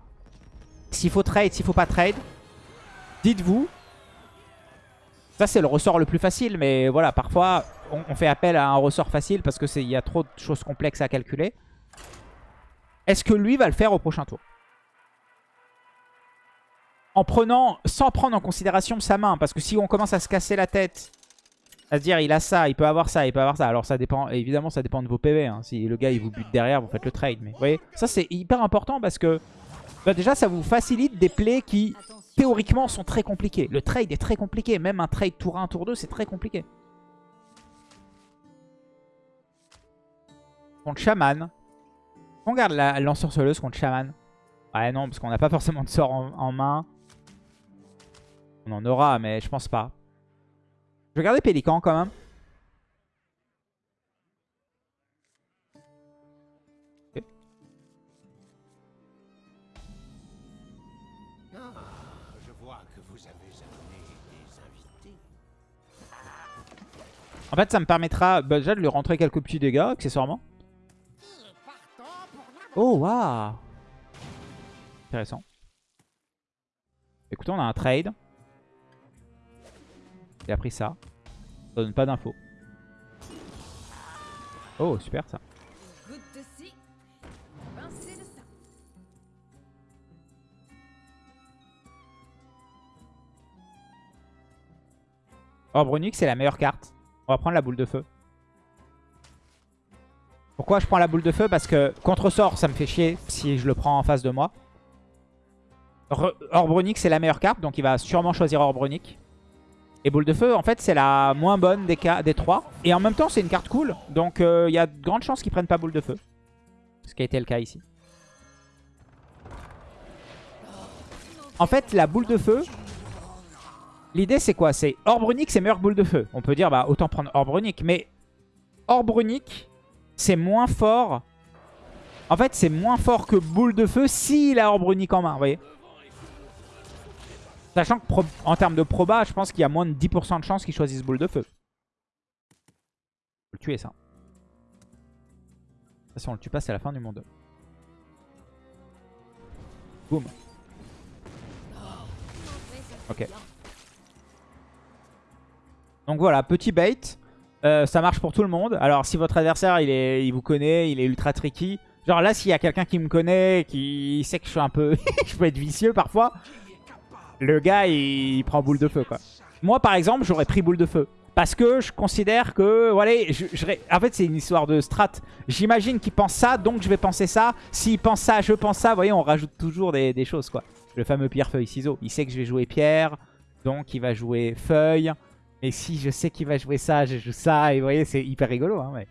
s'il faut trade, s'il faut pas trade, dites-vous. Ça, c'est le ressort le plus facile. Mais voilà, parfois, on, on fait appel à un ressort facile parce qu'il y a trop de choses complexes à calculer. Est-ce que lui va le faire au prochain tour En prenant, sans prendre en considération sa main. Parce que si on commence à se casser la tête, à se dire il a ça, il peut avoir ça, il peut avoir ça. Alors ça dépend, évidemment ça dépend de vos PV. hein. Si le gars il vous bute derrière, vous faites le trade. Mais vous voyez, ça c'est hyper important parce que bah, déjà ça vous facilite des plays qui théoriquement sont très compliqués. Le trade est très compliqué. Même un trade tour 1, tour 2, c'est très compliqué. Contre Shaman, on garde la lance-sorceleuse contre Shaman. Ouais, non, parce qu'on n'a pas forcément de sort en, main. On en aura, mais je pense pas. Je vais garder Pélican quand même. En fait, ça me permettra bah, déjà de lui rentrer quelques petits dégâts, accessoirement. Oh, waouh Intéressant. Écoutez, on a un trade. Il a pris ça. Ça donne pas d'infos. Oh, super ça. Ça. Orbre Onyx, c'est la meilleure carte. On va prendre la boule de feu. Pourquoi je prends la boule de feu? Parce que contre-sort, ça me fait chier si je le prends en face de moi. Re Orbronic, c'est la meilleure carte, donc il va sûrement choisir Orbronic. Et boule de feu, en fait, c'est la moins bonne des, des trois. Et en même temps, c'est une carte cool, donc euh, il y a de grandes chances qu'ils prennent pas boule de feu. Ce qui a été le cas ici. En fait, la boule de feu, l'idée c'est quoi? C'est Orbrunic, c'est meilleure boule de feu. On peut dire, bah autant prendre Orbrunic, mais Orbrunic, c'est moins fort. En fait, c'est moins fort que boule de feu s'il a Orbrunic en main, vous voyez Sachant que en termes de proba, je pense qu'il y a moins de 10% de chances qu'il choisisse boule de feu. Faut le tuer ça. Ça, si on le tue pas, c'est la fin du monde. Boum. Ok. Donc voilà, petit bait. Euh, ça marche pour tout le monde. Alors si votre adversaire il, est, il vous connaît, il est ultra tricky. Genre là s'il y a quelqu'un qui me connaît, qui sait que je suis un peu... je peux être vicieux parfois. Le gars il, prend boule de feu quoi. Moi par exemple j'aurais pris boule de feu. Parce que je considère que... Voilà, je, en fait c'est une histoire de strat. J'imagine qu'il pense ça donc je vais penser ça. S'il pense ça, je pense ça. Vous voyez on rajoute toujours des, choses quoi. Le fameux pierre-feuille-ciseau. Il sait que je vais jouer pierre. Donc il va jouer feuille. Et si je sais qu'il va jouer ça, je joue ça. Et vous voyez, c'est hyper rigolo. Hein, mais...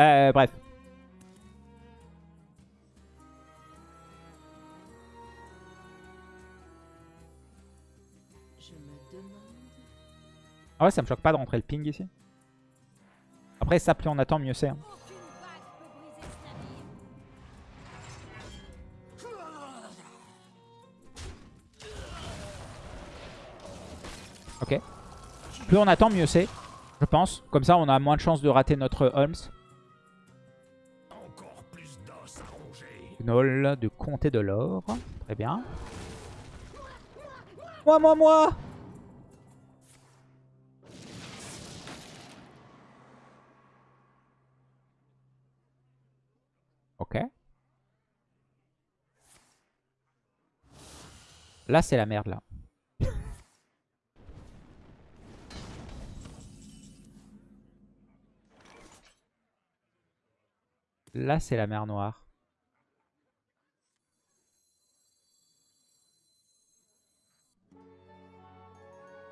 euh, bref. Je me demande. Ah ouais, ça me choque pas de rentrer le ping ici. Après, ça, plus on attend, mieux c'est. hein. Ok. Plus on attend, mieux c'est. Je pense. Comme ça, on a moins de chances de rater notre Holmes. Gnoll de compter de l'or. Très bien. Moi, moi, moi Ok. Là, c'est la merde, là. Là, c'est la mer Noire.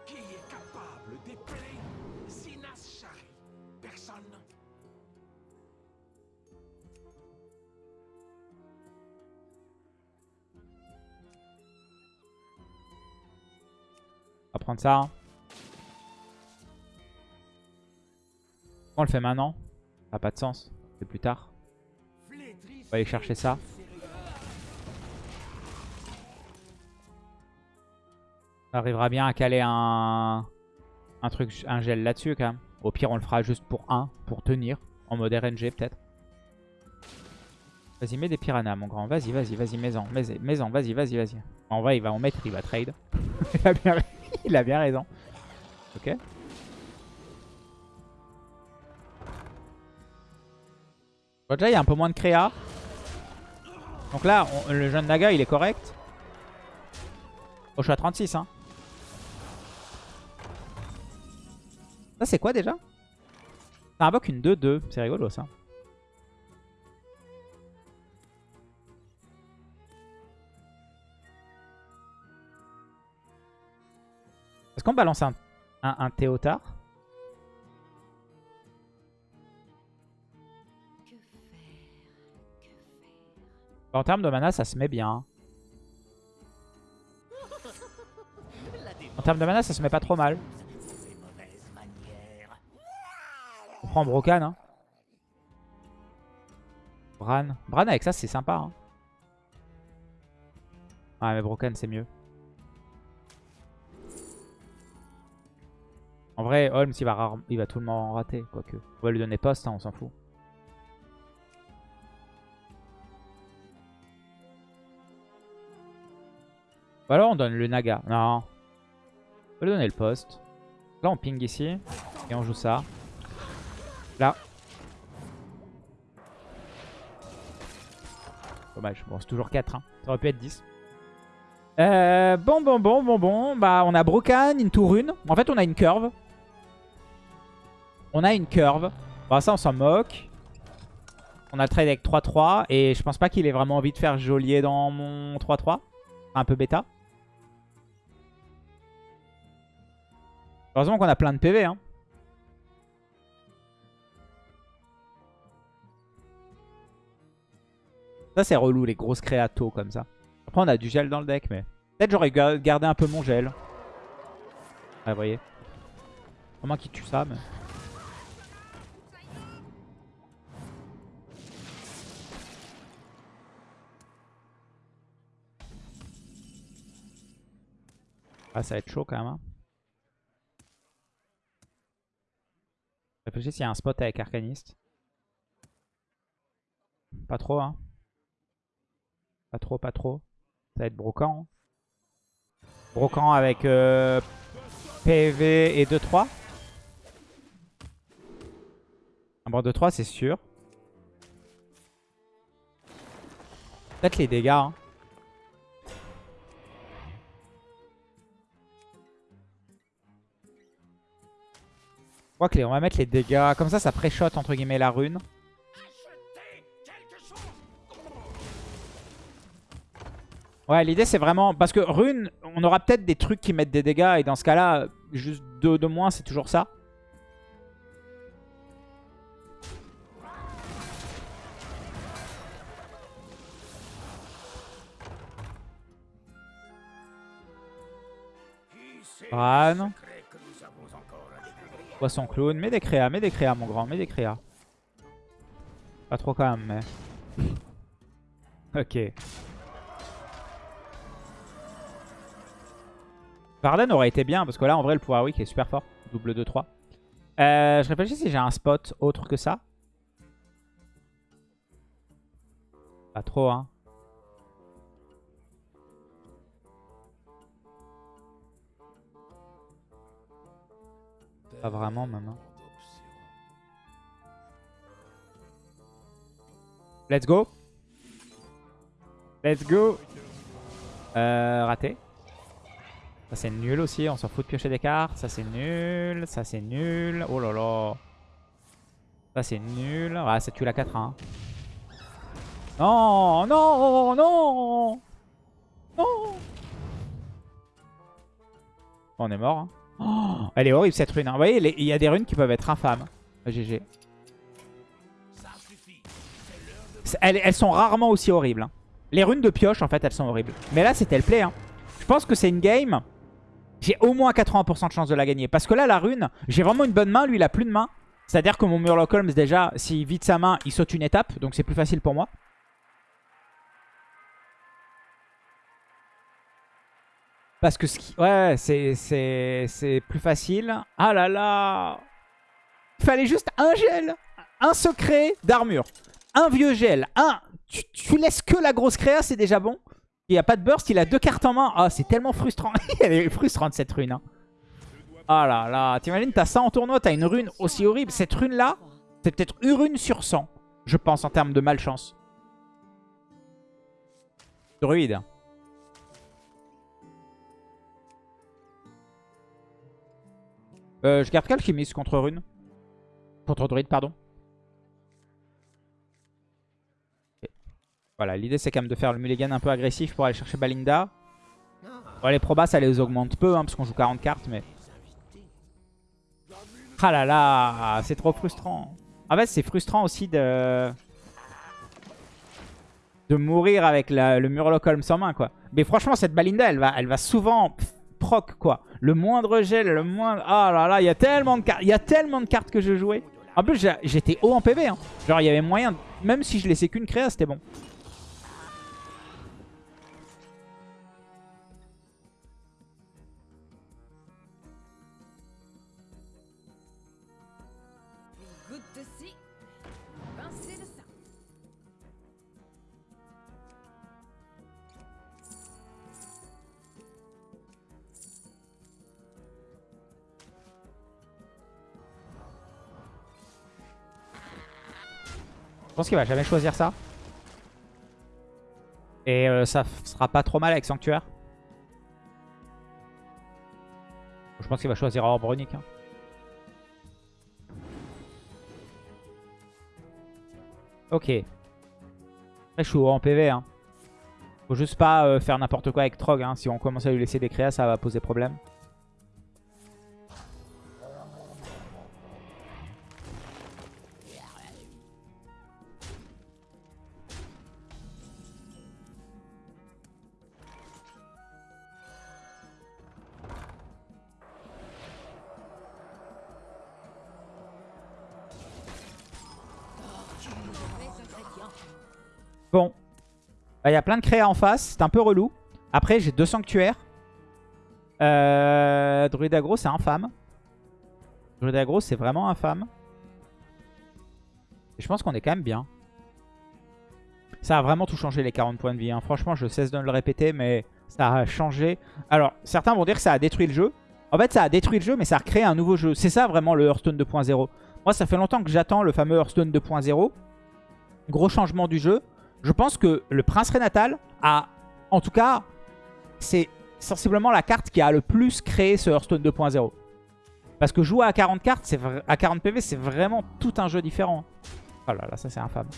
Qui est capable d'épeler Zinashari Personne On va prendre ça. Hein. On le fait maintenant Ça n'a pas de sens. C'est plus tard. Va aller chercher ça. On arrivera bien à caler un, un truc, un gel là-dessus quand même. Au pire, on le fera juste pour un, pour tenir. En mode RNG peut-être. Vas-y, mets des piranhas, mon grand. Vas-y, vas-y, vas-y, mets-en. Mets- Mets-en, vas-y, vas-y, vas-y. En vrai, il va en mettre, il va trade. il, a bien, il a bien raison. Ok. Bon, déjà, il y a un peu moins de créa. Donc là, le jeune Naga, il est correct. Oh, je suis à 36, hein. Ça, c'est quoi déjà? Ça invoque une 2-2. C'est rigolo, ça. Est-ce qu'on balance un Théotard? En termes de mana, ça se met bien. En termes de mana, ça se met pas trop mal. On prend Brocan. Hein. Bran. Bran avec ça, c'est sympa. Hein. Ouais, mais Brocan, c'est mieux. En vrai, Holmes, il va, rare- il va tout le monde rater. Quoique. On va lui donner poste, hein, on s'en fout. Alors on donne le Naga. Non. On va lui donner le poste. Là on ping ici. Et on joue ça. Là. Dommage. Bon c'est toujours 4. Hein. Ça aurait pu être 10. Euh, bon, bon, bon, bon, bon. Bah on a Brocan, into rune. En fait on a une curve. On a une curve. Bah ça on s'en moque. On a le trade avec 3-3. Et je pense pas qu'il ait vraiment envie de faire geôlier dans mon 3-3. Un peu bêta. Heureusement qu'on a plein de PV. Hein. Ça, c'est relou, les grosses créatos comme ça. Après, on a du gel dans le deck, mais... Peut-être j'aurais ga- gardé un peu mon gel. Ah, vous voyez. Comment qu'il tue ça, mais... Ah, ça va être chaud quand même. hein. Réfléchis s'il y a un spot avec Arcaniste. Pas trop, hein. Pas trop, pas trop. Ça va être Brocan. hein. Brocan avec euh, PV et 2-3. Un bord 2-3, c'est sûr. Peut-être les dégâts. Hein. Que on va mettre les dégâts. Comme ça, ça pré-shot entre guillemets la rune. Ouais, l'idée c'est vraiment... Parce que rune, on aura peut-être des trucs qui mettent des dégâts. Et dans ce cas-là, juste deux de moins, c'est toujours ça. Bran. Poisson clown. Mets des créas, mets des créas mon grand, mets des créas. Pas trop quand même, mais... ok. Varden aurait été bien, parce que là, en vrai, le pouvoir weak est super fort. Double 2-3. Euh, je réfléchis si j'ai un spot autre que ça. Pas trop, hein. Pas vraiment, hein. Let's go. Let's go. Euh, raté. Ça c'est nul aussi, on s'en fout de piocher des cartes. Ça c'est nul, ça c'est nul. Oh là là. Ça c'est nul. Ah, ça tue la 4 hein. Non, non, non. Non. On est mort. hein. Oh, elle est horrible cette rune. hein. Vous voyez, il y a des runes qui peuvent être infâmes. GG. Elles sont rarement aussi horribles. hein. Les runes de pioche, en fait, elles sont horribles. Mais là, c'était le play. hein. Je pense que c'est une game j'ai au moins 80% de chance de la gagner. Parce que là, la rune, j'ai vraiment une bonne main. Lui, il a plus de main. C'est-à-dire que mon Murloc Holmes, déjà, s'il vide sa main, il saute une étape. Donc c'est plus facile pour moi. Parce que ce qui... Ouais, c'est plus facile. Ah là là Il fallait juste un gel, un secret d'armure, un vieux gel, un... Tu, laisses que la grosse créa, c'est déjà bon. Il n'y a pas de burst, il a deux cartes en main. Ah, c'est tellement frustrant. Elle est frustrante cette rune. Hein. Ah là là, t'imagines, t'as ça en tournoi, t'as une rune aussi horrible. Cette rune-là, c'est peut-être une rune sur 100, je pense, en termes de malchance. Druide. Euh, je garde Calchimiste contre rune. Contre druide, pardon. Voilà, l'idée c'est quand même de faire le mulligan un peu agressif pour aller chercher Balinda. Bon, les probas ça les augmente peu hein, parce qu'on joue 40 cartes mais... Ah là là, c'est trop frustrant. En fait c'est frustrant aussi de... De mourir avec le Murloc Holmes en main quoi. Mais franchement cette Balinda elle va, elle va souvent proc quoi. Le moindre gel, le moindre... Ah là là, il y a tellement de cartes, il y a tellement de cartes que je jouais. En plus j'étais haut en PV. Hein. Genre il y avait moyen, même si je laissais qu'une créa c'était bon. Je pense qu'il va jamais choisir ça. Et euh, ça sera pas trop mal avec Sanctuaire. Je pense qu'il va choisir Orb Runique. hein. Ok. Après, je suis haut en PV. Hein. Faut juste pas euh, faire n'importe quoi avec Trog. Hein. Si on commence à lui laisser des créas, ça va poser problème. A plein de créas en face. C'est un peu relou. Après, j'ai deux sanctuaires. Euh, Druid aggro, c'est infâme. Druid aggro, c'est vraiment infâme. Je pense qu'on est quand même bien. Ça a vraiment tout changé les 40 points de vie. hein. Franchement, je cesse de le répéter, mais ça a changé. Alors, certains vont dire que ça a détruit le jeu. En fait, ça a détruit le jeu, mais ça a recréé un nouveau jeu. C'est ça vraiment le Hearthstone 2.0. Moi, ça fait longtemps que j'attends le fameux Hearthstone 2.0. Gros changement du jeu. Je pense que le Prince Renatal a, en tout cas, c'est sensiblement la carte qui a le plus créé ce Hearthstone 2.0. Parce que jouer à 40 cartes, à 40 PV, c'est vraiment tout un jeu différent. Oh là là, ça c'est infâme.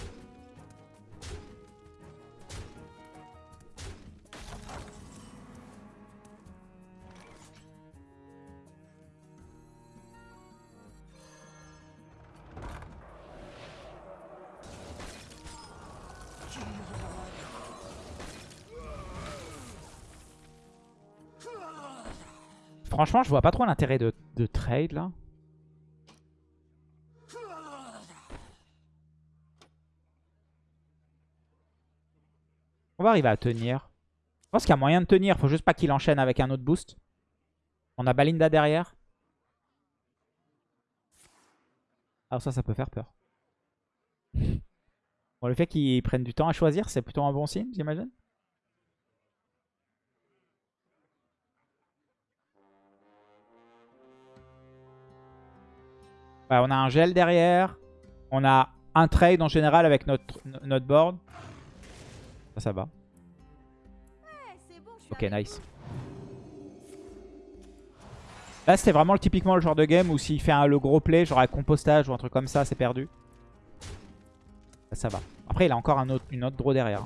Franchement, je vois pas trop l'intérêt de, de trade là. On va arriver à tenir. Je pense qu'il y a moyen de tenir. Faut juste pas qu'il enchaîne avec un autre boost. On a Balinda derrière. Alors ça, ça peut faire peur. Bon, le fait qu'ils prennent du temps à choisir, c'est plutôt un bon signe, j'imagine. Ouais, on a un gel derrière. On a un trade en général avec notre, notre board. Ça, ça va. bon, Ok, nice. Là, c'était vraiment typiquement le genre de game où s'il fait un, le gros play, genre avec compostage ou un truc comme ça, c'est perdu. Là, ça va. Après, il a encore un autre, une autre draw derrière.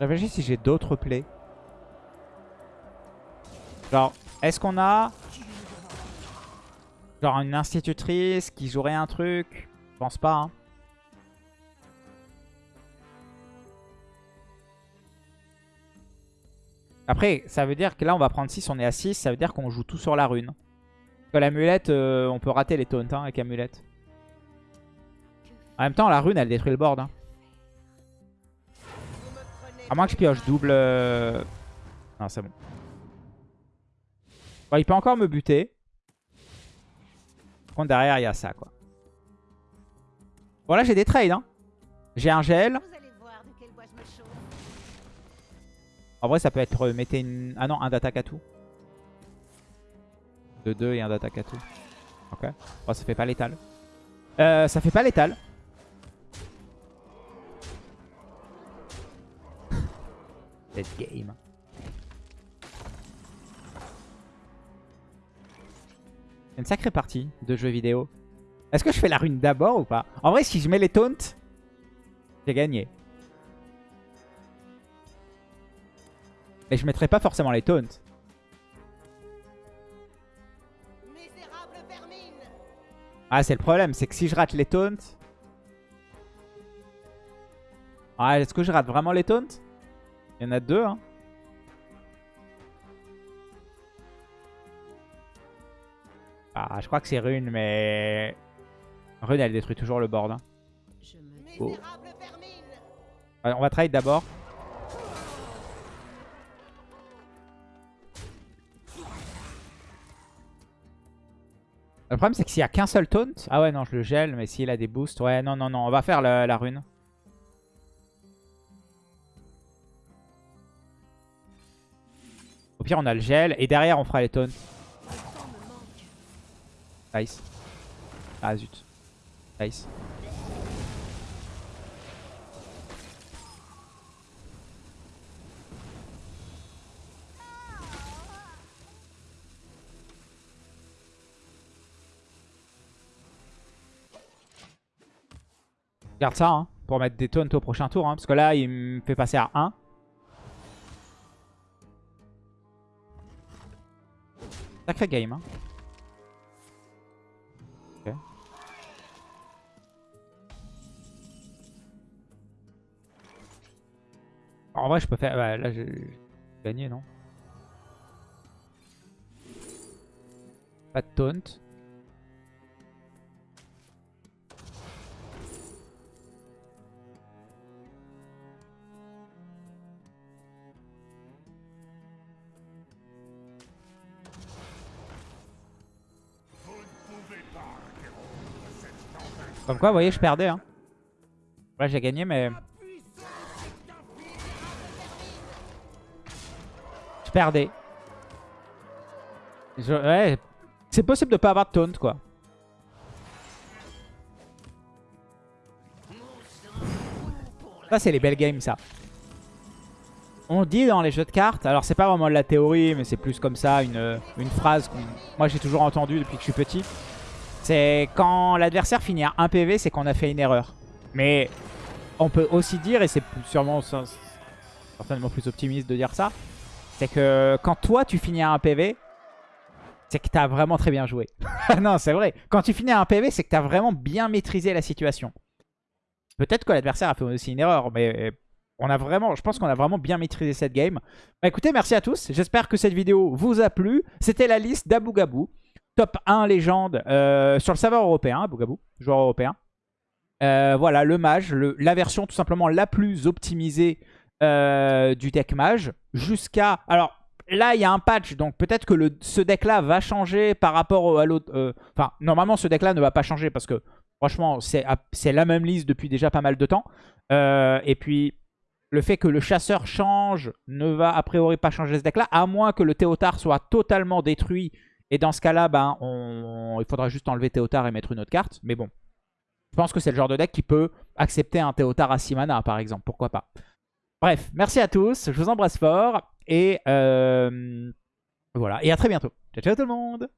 Réfléchis si j'ai d'autres plays. Genre, est-ce qu'on a... Genre une institutrice qui jouerait un truc? Je pense pas, hein. Après, ça veut dire que là, on va prendre 6, on est à 6. Ça veut dire qu'on joue tout sur la rune. Parce que l'amulette, euh, on peut rater les taunts hein, avec amulette. En même temps, la rune, elle détruit le board. hein. À moins que je pioche double... euh, Non, c'est bon. Bon, il peut encore me buter. Par contre, derrière, il y a ça, quoi. Bon, là, j'ai des trades. Hein. J'ai un gel. En vrai, ça peut être... euh, mettez une... Ah non, un d'attaque à tout. De 2 et un d'attaque à tout. Ok. Bon, ça fait pas létal. Euh, ça fait pas létal. Game. C'est une sacrée partie de jeux vidéo. Est-ce que je fais la rune d'abord ou pas? En vrai, si je mets les taunts, j'ai gagné. Mais je mettrai pas forcément les taunts. Ah, c'est le problème, c'est que si je rate les taunts... Ah, est-ce que je rate vraiment les taunts? Il y en a deux, hein. Ah, je crois que c'est Rune, mais... Rune, elle détruit toujours le board. hein. Oh. On va trade d'abord. Le problème, c'est que s'il y a qu'un seul taunt... Ah ouais, non, je le gèle, mais s'il a des boosts... Ouais, non, non, non, on va faire le- la rune. Pire, on a le gel, et derrière, on fera les taunts. Nice. Ah, zut. Nice. Garde ça hein, pour mettre des taunts au prochain tour. hein, parce que là, il me fait passer à 1. Sacré game. Hein. En vrai, je peux faire... Ouais, là, j'ai gagné, non? Pas de taunt. Comme quoi, vous voyez, je perdais. Hein. Là, j'ai gagné, mais... Je perdais. Ouais, c'est possible de pas avoir de taunt, quoi. Ça, c'est les belles games, ça. On dit dans les jeux de cartes, alors c'est pas vraiment de la théorie, mais c'est plus comme ça, une, une phrase que moi j'ai toujours entendue depuis que je suis petit. C'est quand l'adversaire finit à 1 PV, c'est qu'on a fait une erreur. Mais on peut aussi dire, et c'est sûrement certainement plus optimiste de dire ça, c'est que quand toi tu finis à 1 PV, c'est que t'as vraiment très bien joué. non, c'est vrai. Quand tu finis à 1 PV, c'est que t'as vraiment bien maîtrisé la situation. Peut-être que l'adversaire a fait aussi une erreur, mais on a vraiment, je pense qu'on a vraiment bien maîtrisé cette game. Bah écoutez, merci à tous. J'espère que cette vidéo vous a plu. C'était la liste d'Abu Gabou. Top 1 légende euh, sur le serveur européen, Abu Gabou, joueur européen. Euh, voilà, le mage, la version tout simplement la plus optimisée euh, du deck mage. Jusqu'à... Alors là, il y a un patch, donc peut-être que ce deck-là va changer par rapport au- à l'autre... Enfin, normalement, ce deck-là ne va pas changer parce que franchement, c'est la même liste depuis déjà pas mal de temps. Et puis, le fait que le chasseur change ne va a priori pas changer ce deck-là, à moins que le Théotard soit totalement détruit. Et dans ce cas-là, ben, il faudra juste enlever Théotard et mettre une autre carte. Mais bon, je pense que c'est le genre de deck qui peut accepter un Théotard à 6 mana, par exemple. Pourquoi pas Bref, merci à tous. Je vous embrasse fort. Et euh, voilà. Et à très bientôt. Ciao, ciao tout le monde